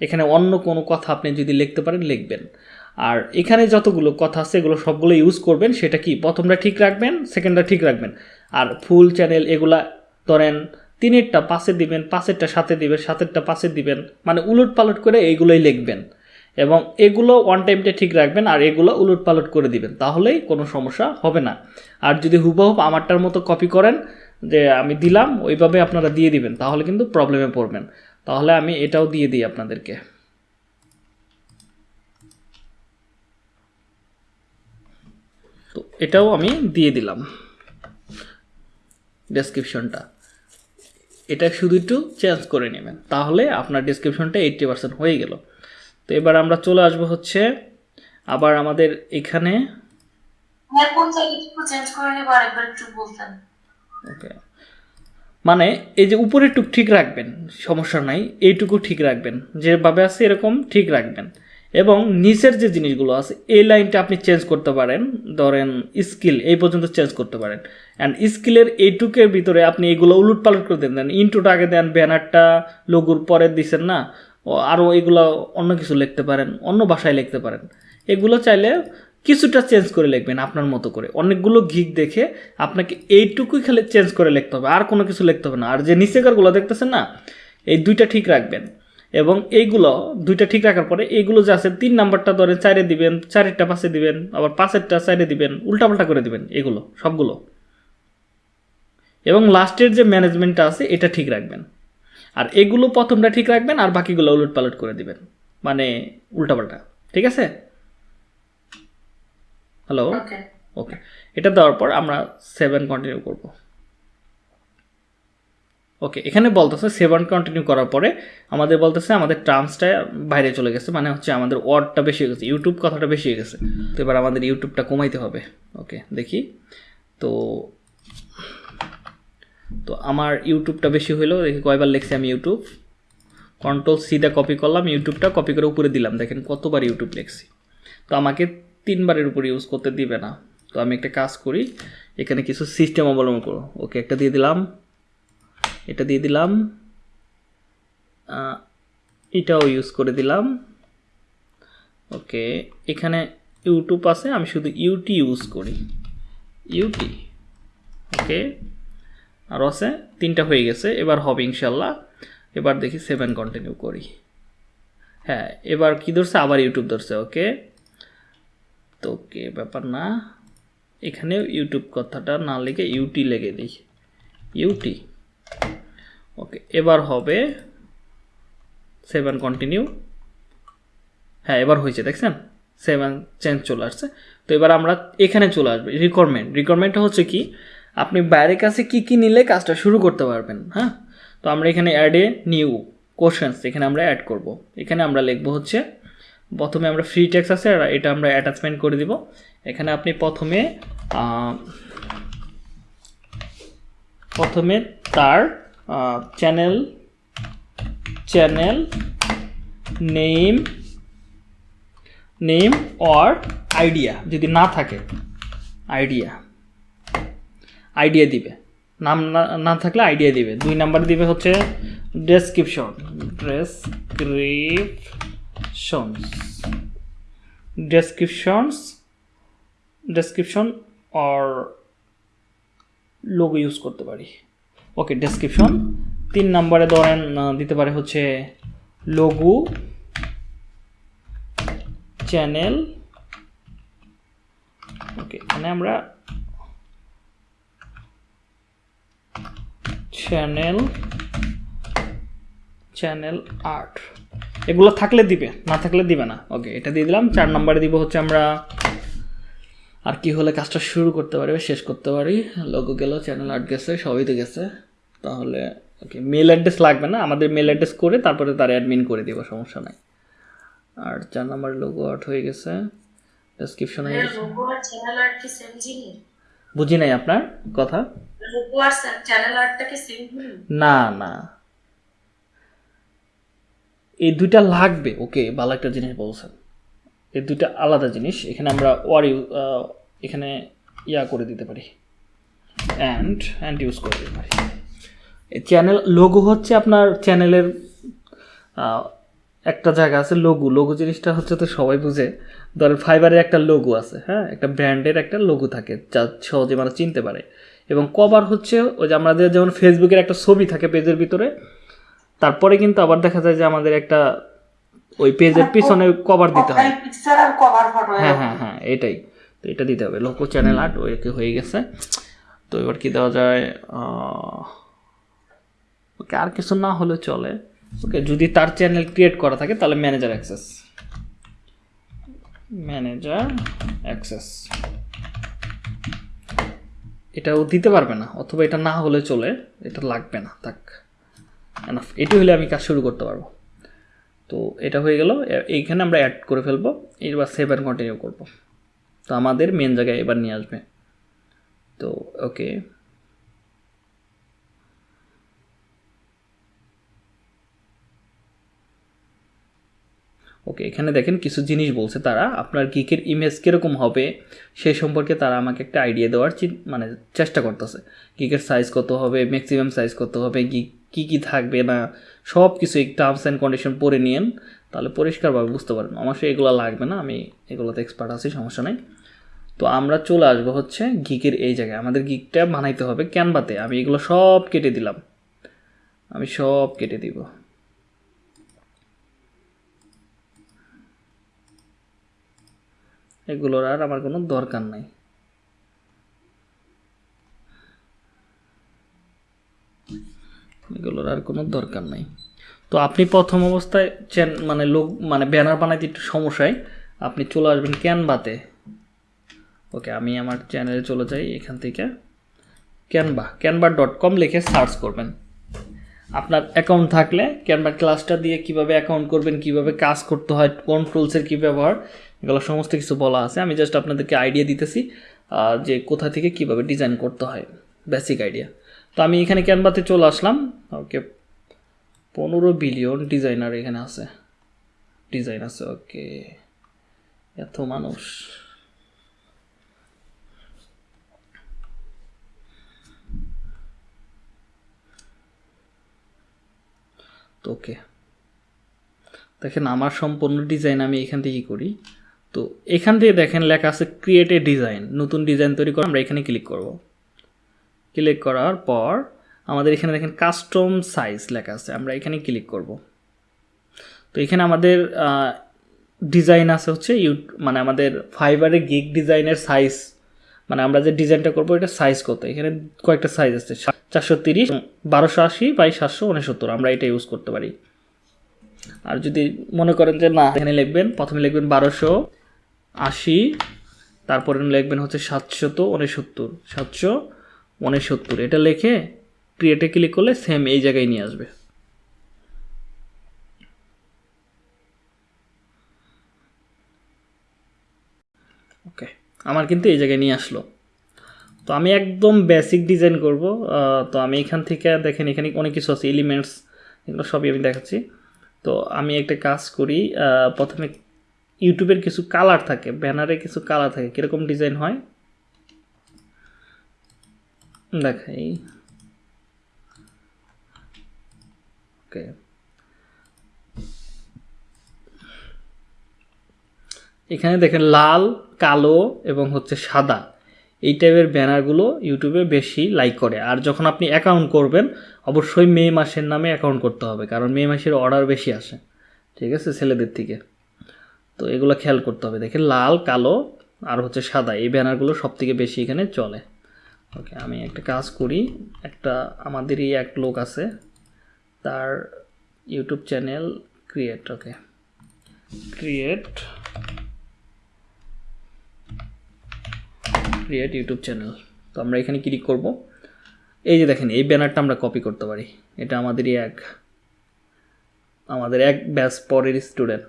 এখানে অন্য কোনো কথা আপনি যদি লিখতে পারেন, লিখবেন। আর এখানে যতগুলো কথা আছে, এগুলো সবগুলো ইউজ করবেন, সেটা কি? প্রথমটা ঠিক রাখবেন সেকেন্ডটা ঠিক রাখবেন। আর ফুল চ্যানেল এগুলা ধরেন তিনেরটা পাশে দিবেন পাশেরটা সাথে দিবেন, সাতেরটা পাশে দিবেন মানে উলট পালট করে এইগুলোই লিখবেন। এবং এগুলো ওয়ান টাইমটা ঠিক রাখবেন আর এগুলো উলট পালট করে দিবেন, তাহলেই কোনো সমস্যা হবে না। আর যদি হুবহুব আমারটার মতো কপি করেন যে আমি দিলাম, ওইভাবে আপনারা দিয়ে দিবেন, তাহলে কিন্তু প্রবলেমে পড়বেন। তাহলে আমি এটাও দিয়ে দিই আপনাদেরকে। তো এটাও আমি দিয়ে দিলাম ডেসক্রিপশনটা এটা শুধু একটু চেঞ্জ করে নেবেন, তাহলে আপনার ডেসক্রিপশনটা এইট্টি পার্সেন্ট হয়ে গেল। তো এবার আমরা চলে আসব হচ্ছে আবার আমাদের এখানে। হ্যাঁ ওকে। মানে এই যে উপরের টুক ঠিক রাখবেন সমস্যা নাই এইটুকু ঠিক রাখবেন। যেভাবে আছে এরকম ঠিক রাখবেন। এবং নিচের যে জিনিসগুলো আছে এই লাইনটা আপনি চেঞ্জ করতে পারেন। ধরেন স্কিল এই পর্যন্ত চেঞ্জ করতে পারেন। অ্যান্ড স্কিলের এইটুকের ভিতরে আপনি এগুলো উলট পালট করে দেন। দেন ইন্টুটা আগে দেন ব্যানারটা লঘুর পরে দিছেন না? আরও এগুলো অন্য কিছু লিখতে পারেন, অন্য ভাষায় লিখতে পারেন। এগুলো চাইলে কিছুটা চেঞ্জ করে লিখবেন আপনার মতো করে। অনেকগুলো গিক দেখে আপনাকে এইটুকুই খালি চেঞ্জ করে লিখতে হবে, আর কোনো কিছু লিখতে হবে না। আর যে নিচেকারগুলো দেখতেছেন না, এই দুইটা ঠিক রাখবেন। এবং এইগুলো দুইটা ঠিক রাখার পরে এইগুলো যে আছে, তিন নাম্বারটা ধরে চারে দিবেন, চারেরটা পাশে দিবেন, আবার পাঁচেরটা চারে দিবেন, উল্টাপাল্টা করে দিবেন এগুলো, সবগুলো। এবং লাস্টের যে ম্যানেজমেন্টটা আছে, এটা ঠিক রাখবেন। আর এগুলো প্রথমটা ঠিক রাখবেন আর বাকিগুলো উলট পালট করে দিবেন। মানে উল্টাপাল্টা। ঠিক আছে? হ্যালো ওকে ওকে এটা দেওয়ার পর আমরা সেভেন কন্টিনিউ করব। ওকে এখানে বলতেছে সেভেন কন্টিনিউ করার পরে আমাদের বলতেছে আমাদের টার্মসটা বাইরে চলে গেছে মানে হচ্ছে আমাদের ওয়ার্ডটা বেশি হয়ে গেছে ইউটিউব কথাটা বেশি হয়ে গেছে। তো এবার আমাদের ইউটিউবটা কমাইতে হবে। ওকে দেখি। তো তো আমার ইউটিউবটা বেশি হইল, দেখি কয়বার লিখছি আমি ইউটিউব কন্ট্রোল সিটা কপি করলাম ইউটিউবটা কপি করে উপরে দিলাম। দেখেন কতবার ইউটিউব লিখছি। তো আমাকে তিনবারের উপর ইউজ করতে দিবে না। তো আমি একটা কাজ করি, এখানে কিছু সিস্টেম অবলম্বন করো। ওকে একটা দিয়ে দিলাম। এটা দিয়ে দিলাম। এটাও ইউজ করে দিলাম। ওকে এখানে ইউটিউব আছে, আমি শুধু ইউটি ইউজ করি। ইউটি ওকে আর আছে, তিনটা হয়ে গেছে, এবার হবে ইনশাল্লাহ এবার দেখি সেভেন কন্টিনিউ করি। হ্যাঁ এবার কি ধরছে? আবার ইউটিউব ধরছে ওকে তো ওকে ব্যাপার না। এখানে ইউটিউব কথাটা না লিখে ইউটি লেগে দিই। ইউটি ওকে এবার হবে সেভেন কন্টিনিউ হ্যাঁ এবার হয়েছে, দেখছেন? সেভেন চেঞ্জ চলে আসছে। তো এবার আমরা এখানে চলে আসবে। রিকোয়ারমেন্ট রিকোয়ারমেন্টটা হচ্ছে কি? আপনি বাইরের কাছে কি কি নিলে কাজটা শুরু করতে পারবেন হ্যাঁ? তো আমরা এখানে অ্যাড এ নিউ কোশ্চেন্স এখানে আমরা অ্যাড করব। এখানে আমরা লিখব হচ্ছে, প্রথমে আমরা ফ্রি টেক্স আছে, আর এটা আমরা অ্যাটাচমেন্ট করে দিব। এখানে আপনি প্রথমে প্রথমে তার channel channel name name or idea যদি না থাকে আইডিয়া আইডিয়া দিবে। নাম না থাকলে আইডিয়া দিবে। দুই নাম্বার দিবে হচ্ছে description descriptions descriptions description or logo use করতে পারি। ওকে ডেসক্রিপশন তিন নম্বরে ধরেন দিতে পারে হচ্ছে লোগো চ্যানেল ওকে এখানে আমরা চ্যানেল চ্যানেল আর্ট এগুলো থাকলে দিবে না থাকলে দিবে না। ওকে এটা দিয়ে দিলাম। চার নম্বরে দিব হচ্ছে আমরা আর কি হলে কাজটা শুরু করতে পারি শেষ করতে পারি। লোগো গেল চ্যানেল আর্ট গেছে সবই তো গেছে। তাহলে ওকে মেল অ্যাড্রেস লাগবে না আমাদের মেল অ্যাড্রেস করে তারপরে তার অ্যাডমিন করে দিব সমস্যা নাই। আর চার নম্বরে লোগো আর্ট হয়ে গেছে। ডেসক্রিপশন হয়ে গেছে লোগো আর চ্যানেল আর্ট কি সেম জিনিস? বুঝি নাই আপনার কথা? না না। এই দুইটা লাগবে, ওকে, ভালো একটা জিনিস বলছেন। এই দুইটা আলাদা জিনিস, এখানে আমরা ওয়ার এখানে ইয়া করে দিতে পারি। অ্যান্ড অ্যান্ড ইউজ করে দিতে পারি। চ্যানেল লোগো হচ্ছে আপনার চ্যানেলের একটা জায়গা আছে লোগো লোগো জিনিসটা হচ্ছে তো সবাই বুঝে। ধরেন ফাইবারের একটা লোগো আছে হ্যাঁ? একটা ব্র্যান্ডের একটা লোগো থাকে, যা সহজে মানে চিনতে পারে। এবং কভার হচ্ছে ওই যে আমাদের যেমন ফেসবুকের একটা ছবি থাকে পেজের ভিতরে তারপরে কিন্তু আবার দেখা যায় যে আমাদের একটা ওই পেজের পিছনে কভার দিতে হয়। পিকচার কভার ফটো হ্যাঁ হ্যাঁ হ্যাঁ এটাই। তো এটা দিতে হবে। লোকো চ্যানেল আর্ট ওকে হয়ে গেছে। তো এবার কি দেওয়া যায়? ওকে আর কিছু না হলে চলে। ওকে যদি তার চ্যানেল ক্রিয়েট করা থাকে তাহলে ম্যানেজার অ্যাক্সেস ম্যানেজার অ্যাক্সেস এটাও দিতে পারবে না, অথবা এটা না হলে চলে, এটা লাগবে না, থাক। এনাফ এটি হলে আমি কাজ শুরু করতে পারব। তো এটা হয়ে গেল এইখানে আমরা অ্যাড করে ফেলব এবার সেভ অ্যান্ড কন্টিনিউ করব। তো আমাদের মেন জায়গায় এবার নিয়ে আসবে। তো ওকে ওকে এখানে দেখেন কিছু জিনিস বলছে তারা, আপনার গিকের ইমেজ কীরকম হবে, সেই সম্পর্কে তারা আমাকে একটা আইডিয়া দেওয়ার মানে চেষ্টা করতেছে। গিকের সাইজ কত হবে ম্যাক্সিমাম সাইজ কত হবে গিক কী কী থাকবে না সব কিছু এই টার্মস অ্যান্ড কন্ডিশন পড়ে নিয়েন, তাহলে পরিষ্কারভাবে বুঝতে পারবেন। আমার সে এগুলো লাগবে না, আমি এগুলোতে এক্সপার্ট আছি, সমস্যা নেই। তো আমরা চলে আসব হচ্ছে গিকের এই জায়গায়। আমাদের গিকটা বানাইতে হবে ক্যানভাতে আমি এগুলো সব কেটে দিলাম। আমি সব কেটে দিব। এগুলোর আর আমার কোনো দরকার নাই। এগুলোর আর কোনো দরকার নাই। তো আপনি প্রথম অবস্থায় চ্যান মানে লোক মানে ব্যানার বানাইতে একটু সমস্যায়, আপনি চলে আসবেন ক্যানভাতে। ওকে, আমি আমার চ্যানেলে চলে যাই এখান থেকে। ক্যানভা ক্যানভা ডট কম লিখে সার্চ করবেন। আপনার অ্যাকাউন্ট থাকলে ক্যানভা ক্লাসটা দিয়ে কীভাবে অ্যাকাউন্ট করবেন, কীভাবে কাজ করতে হয় কোন টুলসের কী ব্যবহার এগুলো সমস্ত কিছু বলা আছে। আমি জাস্ট আপনাদেরকে আইডিয়া দিতেছি যে কোথা থেকে কীভাবে ডিজাইন করতে হয়। বেসিক আইডিয়া তো আমি এখানে ক্যানভাতে চলে আসলাম। ওকে, পনেরো বিলিয়ন ডিজাইনার এখানে আছে। ডিজাইন আছে, ওকে। এত মানুষ। তো ওকে, দেখেন আমার সম্পূর্ণ ডিজাইন আমি এখান থেকেই করি। তো এখান থেকে দেখেন লেখা আছে ক্রিয়েট এ ডিজাইন নতুন ডিজাইন তৈরি করে আমরা এখানে ক্লিক করব। ক্লিক করার পর আমাদের এখানে দেখেন কাস্টম সাইজ লেখা আছে, আমরা এখানে ক্লিক করব। তো এখানে আমাদের ডিজাইন আছে হচ্ছে ইউ মানে আমাদের ফাইবারে গিগ ডিজাইনের সাইজ মানে আমরা যে ডিজাইনটা করব, এটা সাইজ কত? এখানে কয়েকটা সাইজ আছে, চারশো তিরিশ, বারোশো আশি বাই সাতশো উনসত্তর, আমরা এটা ইউজ করতে পারি। আর যদি মনে করেন যে না, এখানে লিখবেন, প্রথমে লিখবেন বারোশো আশি, তারপরে লিখবেন হচ্ছে সাতশত উনসত্তর। সাতশো উনসত্তর। এটা লিখে ক্রিয়েটে ক্লিক করলে সেম এই জায়গায় নিয়ে আসবে। ওকে আমার কিন্তু এই জায়গায় নিয়ে আসলো। তো আমি একদম বেসিক ডিজাইন করব। তো আমি এখান থেকে দেখেন এখানে অনেক কিছু আছে এলিমেন্টস এগুলো সবই আমি দেখাচ্ছি। তো আমি একটা কাজ করি প্রথমে ইউটিউবের কিছু কালার থাকে, ব্যানারে কিছু কালার থাকে, কীরকম ডিজাইন হয়? দেখাই। ওকে। এখানে দেখেন লাল, কালো এবং হচ্ছে সাদা। এই টাইপের ব্যানারগুলো ইউটিউবে বেশি লাইক করে। আর যখন আপনি অ্যাকাউন্ট করবেন, অবশ্যই মে মাসের নামে অ্যাকাউন্ট করতে হবে, কারণ মে মাসের অর্ডার বেশি আসে। ঠিক আছে, ছেলেদের থেকে। তো এগুলো খেয়াল করতে হবে। দেখেন লাল, কালো আর হচ্ছে সাদা, এই ব্যানারগুলো সব থেকে বেশি এখানে চলে। ওকে, আমি একটা কাজ করি, একটা আমাদেরই এক লোক আছে, তার YouTube channel create, okay. Create create YouTube channel. তো আমরা এখানে ক্লিক করব। এই যে দেখেন, এই ব্যানারটা আমরা কপি করতে পারি। এটা আমাদেরই এক, আমাদের এক ব্যাচ পরের স্টুডেন্ট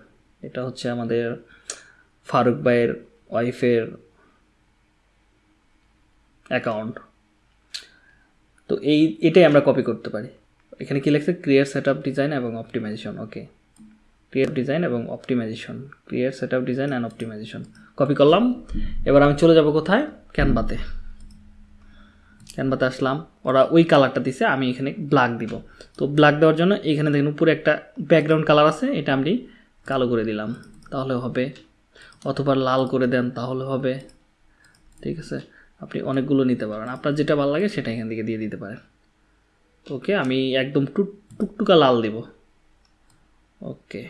এটা হচ্ছে আমাদের ফারুক ভাইয়ের ওয়াইফের অ্যাকাউন্ট তো এই, এটাই আমরা কপি করতে পারি। এখানে কি লেখছে? ক্রিয়েট সেট আপ ডিজাইন এবং অপটিমাইজেশন ওকে ক্রিয়েট ডিজাইন এবং optimization create set up design and optimization copy করলাম। এবার আমি চলে যাব কোথায়? ক্যানভাতে ক্যানভাতে আসলাম। ওরা ওই কালারটা দিছে, আমি এখানে ব্ল্যাক দিব। তো ব্ল্যাক দেওয়ার জন্য এখানে দেখুন উপরে একটা ব্যাকগ্রাউন্ড কালার আছে, এটা আমি কালো করে দিলাম, তাহলে হবে। অথবা লাল করে দেন, তাহলে হবে। ঠিক আছে? আপনি অনেকগুলো নিতে পারেন। আপনার যেটা ভালো লাগে সেটা এখান থেকে দিয়ে দিতে পারেন। ওকে, আমি একদম টুক, টুকটুকা লাল দিব। ওকে।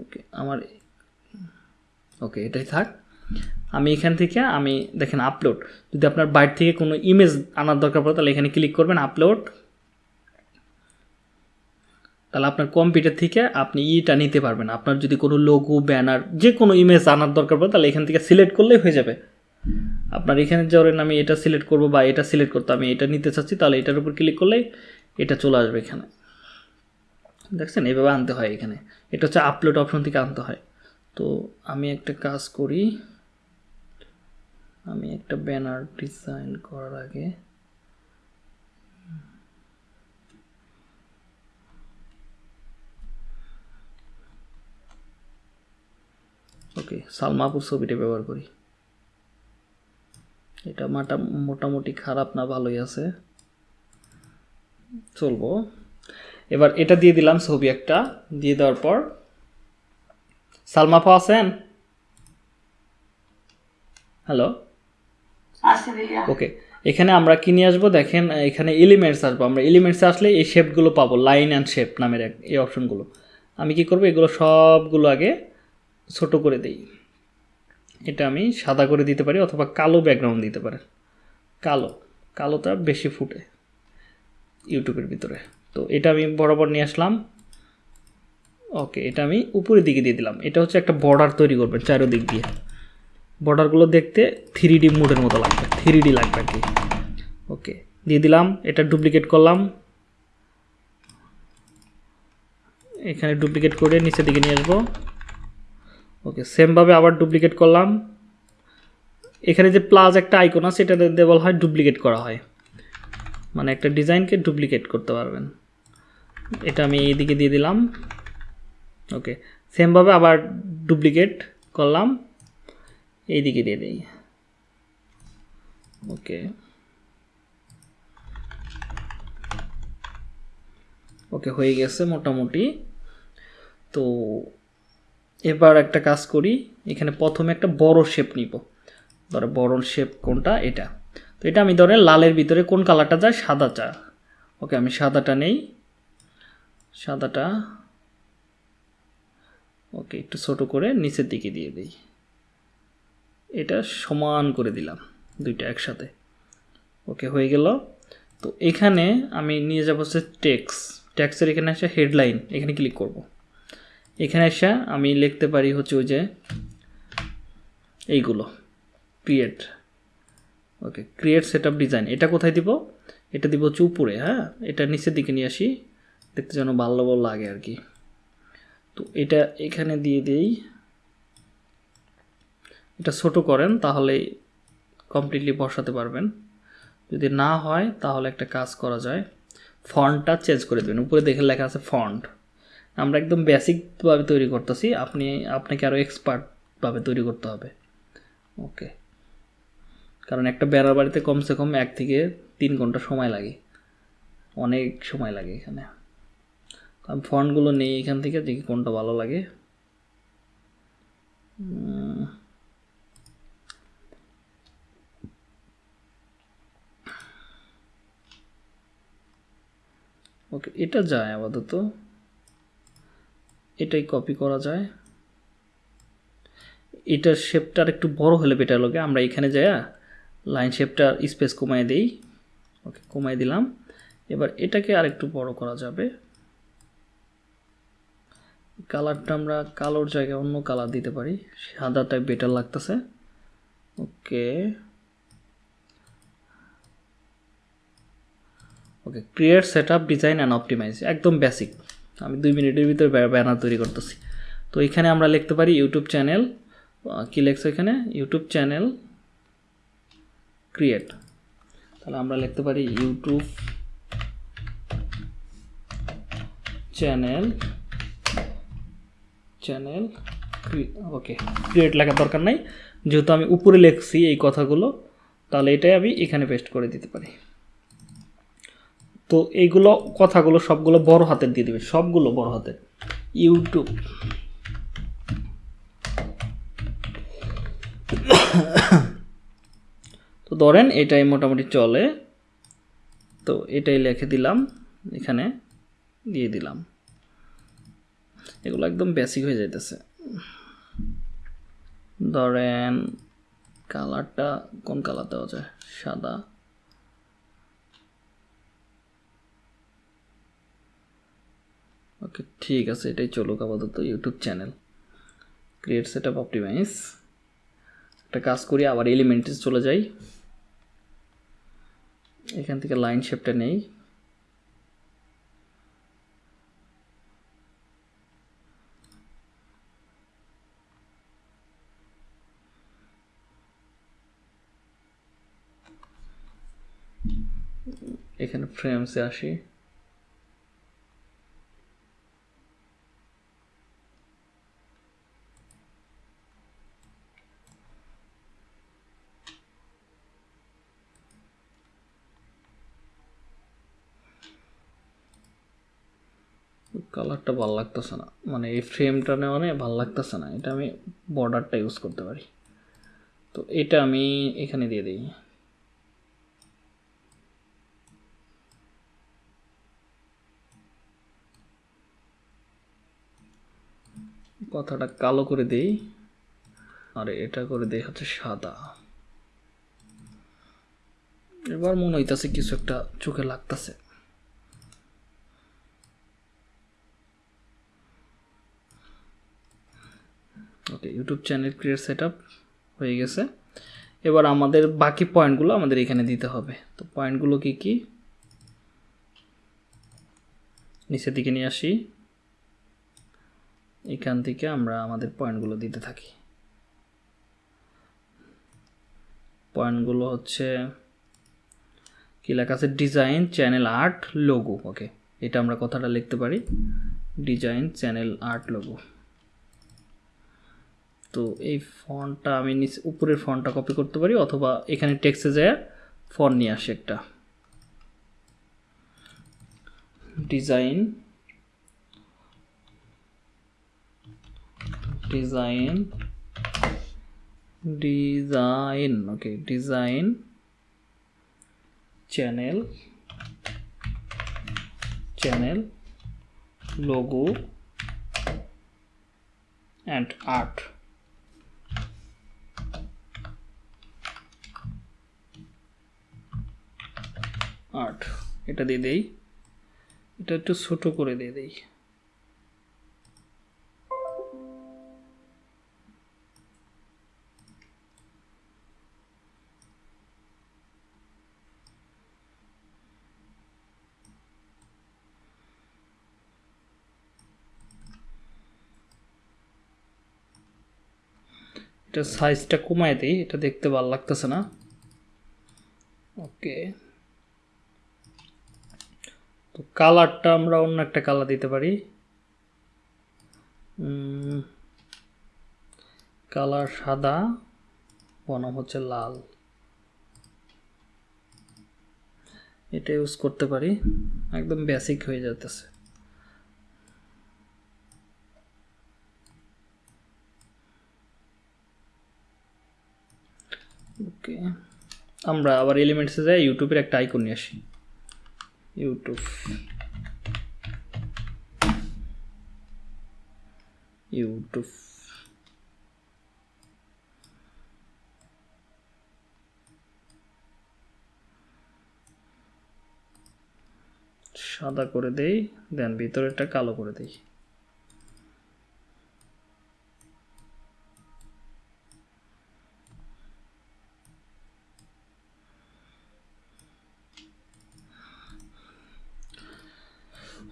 ওকে, আমার ওকে, এটাই থাক। আমি এখান থেকে, আমি দেখেন আপলোড যদি আপনার বাইরে থেকে কোনো ইমেজ আনার দরকার পড়ে, তাহলে এখানে ক্লিক করবেন আপলোড তাহলে আপনার কম্পিউটার থেকে আপনি ইটা নিতে পারবেন। আপনার যদি কোনো লোগো ব্যানার যে কোনো ইমেজ আনার দরকার পড়ে, তাহলে এখান থেকে সিলেক্ট করলেই হয়ে যাবে। আপনার এখানে ধরেন আমি এটা সিলেক্ট করব বা এটা সিলেক্ট করতে আমি এটা নিতে চাচ্ছি, তাহলে এটার উপর ক্লিক করলেই এটা চলে আসবে এখানে। দেখছেন? এভাবে আনতে হয় এখানে। এটা হচ্ছে আপলোড অপশন থেকে আনতে হয়। তো আমি একটা কাজ করি। আমি একটা ব্যানার ডিজাইন করার আগে ওকে সালমাপুর ছবিটা ব্যবহার করি। এটা মাটা, মোটামুটি খারাপ না, ভালোই আছে। চলবো। এবার এটা দিয়ে দিলাম ছবি একটা, দিয়ে দেওয়ার পর। সালমাপা আছেন? হ্যালো? ওকে, এখানে আমরা কি নিয়ে আসব? দেখেন, এখানে এলিমেন্টস আসব। আমরা এলিমেন্টসে আসলে এই শেপগুলো পাবো লাইন অ্যান্ড শেপ নামের এক, এই অপশনগুলো আমি কি করব? এগুলো সবগুলো আগে ছোট করে দিই। এটা আমি সাদা করে দিতে পারি অথবা কালো ব্যাকগ্রাউন্ড দিতে পারেন কালো, কালোটা বেশি ফুটে ইউটিউবের ভিতরে। তো এটা আমি বরাবর নিয়ে আসলাম। ওকে, এটা আমি উপরের দিকে দিয়ে দিলাম। এটা হচ্ছে একটা বর্ডার তৈরি করবেন চারোদিক দিয়ে। বর্ডারগুলো দেখতে থ্রি ডি মুডের মতো লাগবে থ্রি ডি লাগবে আর কি। ওকে, দিয়ে দিলাম, এটা ডুপ্লিকেট করলাম। এখানে ডুপ্লিকেট করে নিচের দিকে নিয়ে আসব। ওকে সেমভাবে আবার ডুপ্লিকেট করলাম। এখানে যে প্লাস একটা আইকন আছে এটা দিয়ে বলা হয় ডুপ্লিকেট করা হয়। মানে একটা ডিজাইনকে ডুপ্লিকেট করতে পারবেন। এটা আমি এইদিকে দিয়ে দিলাম। ওকে সেমভাবে আবার ডুপ্লিকেট করলাম। এইদিকে দিয়ে দিই। ওকে। ওকে, হয়ে গেছে মোটামুটি। তো এবার একটা কাজ করি, এখানে প্রথমে একটা বড় শেপ নিব। ধরো বড় শেপ কোনটা? এটা। তো এটা আমি ধরে লালের ভিতরে কোন কালারটা যায়? সাদা চা ওকে, আমি সাদাটা নেই। সাদাটা। ওকে, একটু ছোট করে নিচের দিকে দিয়ে দিই। এটা সমান করে দিলাম দুইটা একসাথে। ওকে, হয়ে গেল। তো এখানে আমি নিয়ে যাব হচ্ছে টেক্স ট্যাক্সের এখানে এসে হেডলাইন এখানে ক্লিক করব। এখানে এসে আমি লিখতে পারি হচ্ছে ওই যে এইগুলো create okay create set design এটা কোথায় দিব? এটা দিব হচ্ছে উপরে হ্যাঁ? এটা নিচের দিকে নিয়ে আসি, দেখতে যেন ভালো ভালো লাগে আর কি। তো এটা এখানে দিয়ে দিই। এটা ছোট করেন, তাহলে কমপ্লিটলি বসাতে পারবেন। যদি না হয়, তাহলে একটা কাজ করা যায়। ফন্টটা চেঞ্জ করে দেবেন। উপরে দেখে লেখা আছে ফন্ট আমরা একদম বেসিকভাবে তৈরি করতেছি, আপনি, আপনাকে আরও এক্সপার্টভাবে তৈরি করতে হবে। ওকে কারণ একটা বেড়ার বাড়িতে কমসে কম এক থেকে তিন ঘণ্টা সময় লাগে। অনেক সময় লাগে এখানে। আমি ফন্টগুলো নেই এখান থেকে, দেখি কোনটা ভালো লাগে। ওকে এটা যায় আপাতত। এটাই কপি করা যায়। এটার শেপটা আর একটু বড় হলে বেটার লাগে। আমরা এখানে যাইয়া লাইন শেপটার স্পেস কমাই দেই। ওকে কমাই দিলাম। এবার এটাকে আর একটু বড় করা যাবে। কালারটা আমরা কালোর জায়গায় অন্য কালার দিতে পারি। সাদাটাই বেটার লাগতেছে। Okay okay create set up design and optimize একদম বেসিক আমি দুই মিনিটের ভিতরে ব্যানার তৈরি করতেছি। তো এখানে আমরা লিখতে পারি ইউটিউব চ্যানেল কী লেখছে এখানে? ইউটিউব চ্যানেল ক্রিয়েট তাহলে আমরা লিখতে পারি YouTube channel channel okay create লেখার দরকার নাই। যেহেতু আমি উপরে লিখছি এই কথাগুলো, তাহলে এটাই আমি এখানে পেস্ট করে দিতে পারি। তো এইগুলো কথাগুলো সবগুলো বড় হাতের দিয়ে দিবে, সবগুলো বড় হাতের। ইউটিউব তো ধরেন এটাই মোটামুটি চলে। তো এটাই লিখে দিলাম, এখানে দিয়ে দিলাম। এগুলো একদম বেসিক হয়ে যাইতেছে। ধরেন কালারটা কোন কালার দেওয়া যায়? সাদা। ওকে, ঠিক আছে, এটাই চলুক আপাতত YouTube channel create set up optimize একটা কাজ করি, আবার এলিমেন্টে চলে যাই। এখান থেকে লাইন শেপটা নেই। এখানে ফ্রেমসে আসি। কালারটা ভালো লাগতেছে না। মানে এই ফ্রেমটা মানে ভালো লাগতেছে না। এটা আমি বর্ডারটা ইউজ করতে পারি। তো এটা আমি এখানে দিয়ে দিই। কথাটা কালো করে দিই। আর এটা করে দেই হচ্ছে সাদা। এবার মনে হইতাছে কিছু একটা চোখে লাগতাছে। Okay YouTube channel create set হয়ে গেছে। এবার আমাদের বাকি পয়েন্টগুলো আমাদের এখানে দিতে হবে। তো পয়েন্টগুলো কি কি? নিচের দিকে নিয়ে আসি। এখান থেকে আমরা আমাদের পয়েন্টগুলো দিতে থাকি। পয়েন্টগুলো হচ্ছে কি লেখা আছে? Design channel art logo okay এটা আমরা কথাটা লিখতে পারি। ডিজাইন চ্যানেল আর্ট লোগো তো এই ফন্টটা আমি নিচে, উপরের ফন্টটা কপি করতে পারি, অথবা এখানে টেক্সটে যায় ফন্ট নিয়ে আসি একটা। Design design design okay design channel channel logo and art art এটা দিয়ে দেই। এটা একটু ছোট করে দিয়ে দেই। এটা সাইজটা কমায় দিই, এটা দেখতে ভালো লাগতেছে না। ওকে তো কালারটা আমরা অন্য একটা কালার দিতে পারি। কালার সাদা, বনাম হচ্ছে লাল। এটা ইউজ করতে পারি, একদম বেসিক হয়ে যেতেছে ওকে আমরা আবার এলিমেন্টসে যাই ইউটিউবের একটা আইকন নিয়ে আসি। ইউটিউব। ইউটিউব। সাদা করে দেই দেন ভিতরেরটা কালো করে দেই।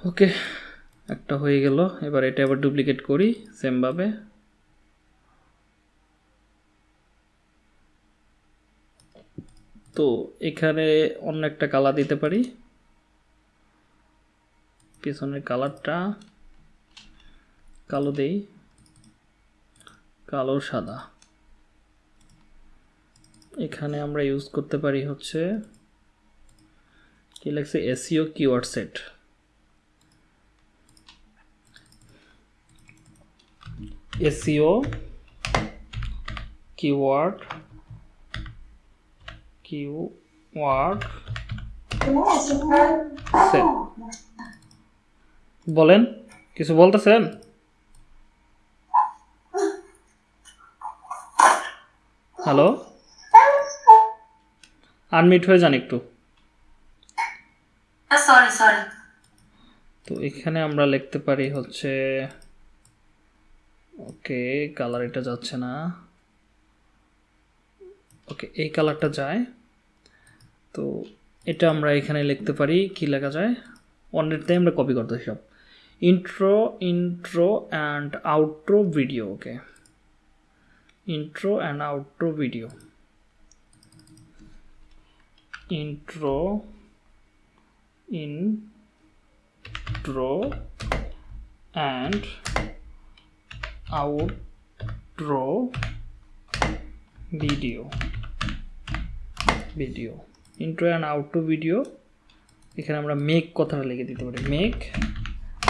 ওকে, একটা হয়ে গেল। এবার এটা আবার ডুপ্লিকেট করি সেমভাবে তো এখানে অন্য একটা কালার দিতে পারি। পিছনের কালারটা কালো দেই। কালো, সাদা। এখানে আমরা ইউজ করতে পারি হচ্ছে, কি লাগছে SEO keyword set SEO keyword keyword বলেন কিছু বলতেছেন? হ্যালো? আনমিট হয়ে যান একটু। তো এখানে আমরা লিখতে পারি হচ্ছে ওকে কালার এটা যাচ্ছে না। ওকে, এই কালারটা যায়। তো এটা আমরা এখানে লিখতে পারি, কি লেখা যায়? অনেকটাই আমরা কপি করতে সব। Intro intro and outro video okay intro and outro video intro intro and outro video. Video intro and outro video এখানে আমরা মেক কথাটা লিখে দিতে পারি। মেক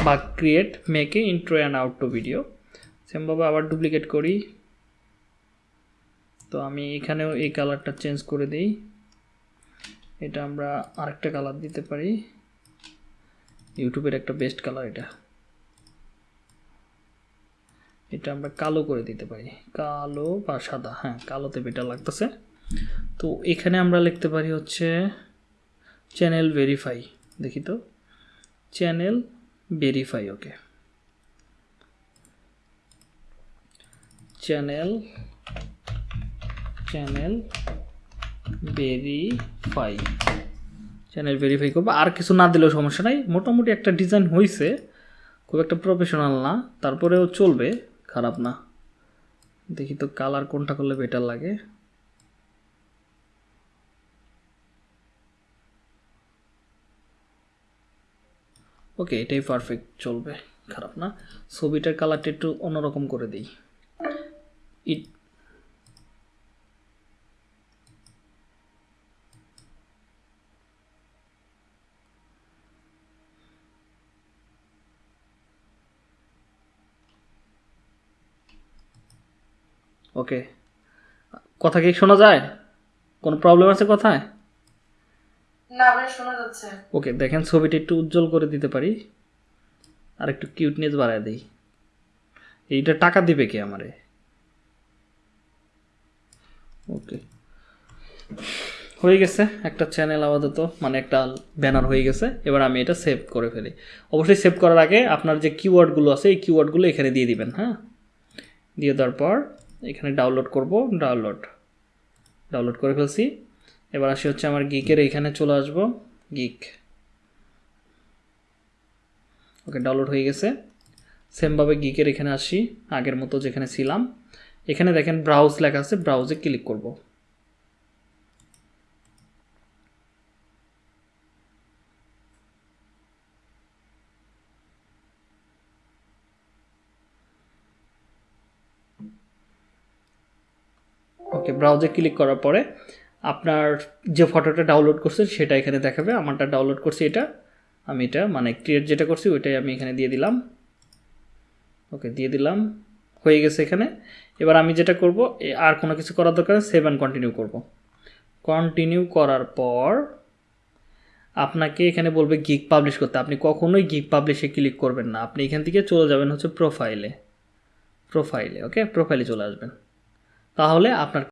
বা ক্রিয়েট মেকে ইন্ট্রো অ্যান্ড আউটরো ভিডিও সেমভাবে আবার ডুপ্লিকেট করি। তো আমি এখানেও এই কালারটা চেঞ্জ করে দিই। এটা আমরা আরেকটা কালার দিতে পারি। ইউটিউবের একটা বেস্ট কালার এটা। এটা আমরা কালো করে দিতে পারি। কালো বা সাদা হ্যাঁ কালোতে বেটার লাগতেছে। তো এখানে আমরা লিখতে পারি হচ্ছে চ্যানেল ভেরিফাই দেখি তো। Channel verify okay channel channel verify channel verify করব। আর কিছু না দিলেও সমস্যা নাই। মোটামুটি একটা ডিজাইন হয়েছে খুব একটা প্রফেশনাল না। তারপরেও চলবে। খারাপ না। দেখি তো কালার কোনটা করলে বেটার লাগে। ওকে এটাই পারফেক্ট চলবে, খারাপ না। ছবিটার কালারটা একটু অন্যরকম করে দিই। ইট ওকে কথা কি শোনা যায়? কোনো প্রবলেম আছে কথায়? না ভাই শোনা যাচ্ছে। ওকে দেখেন ছবিটা একটু উজ্জ্বল করে দিতে পারি। আর একটু কিউটনেস বাড়ায় দিই। এইটা টাকা দিবে কে আমারে? ওকে হয়ে গেছে একটা চ্যানেল আপাতত মানে একটা ব্যানার হয়ে গেছে। এবার আমি এটা সেভ করে ফেলি। অবশ্যই সেভ করার আগে আপনার যে কিওয়ার্ডগুলো আছে এই কিওয়ার্ডগুলো এখানে দিয়ে দিবেন হ্যাঁ? দিয়ে দেওয়ার পর এখানে ডাউনলোড করব ডাউনলোড ডাউনলোড করে ফেলছি। এবার আসি হচ্ছে আমার গিকের এখানে চলে আসব। গিক ওকে ডাউনলোড হয়ে গেছে। সেমভাবে গিকের এখানে আসি, আগের মতো যেখানে ছিলাম। এখানে দেখেন ব্রাউজ লেখা আছে ব্রাউজে ক্লিক করব ওকে ব্রাউজে ক্লিক করার পরে আপনার যে ফটোটা ডাউনলোড করছেন সেটা এখানে দেখাবে। আমারটা ডাউনলোড করছি এটা। আমি এটা মানে ক্রিয়েট যেটা করছি ওইটাই আমি এখানে দিয়ে দিলাম। ওকে দিয়ে দিলাম। হয়ে গেছে এখানে। এবার আমি যেটা করব আর কোনো কিছু করার দরকার সেভ অ্যান্ড কন্টিনিউ করব। কন্টিনিউ করার পর আপনাকে এখানে বলবে গিক পাবলিশ করতে। আপনি কখনোই গিক পাবলিশে ক্লিক করবেন না। আপনি এখান থেকে চলে যাবেন হচ্ছে প্রোফাইলে প্রোফাইলে ওকে প্রোফাইলে চলে আসবেন। তাহলে আপনার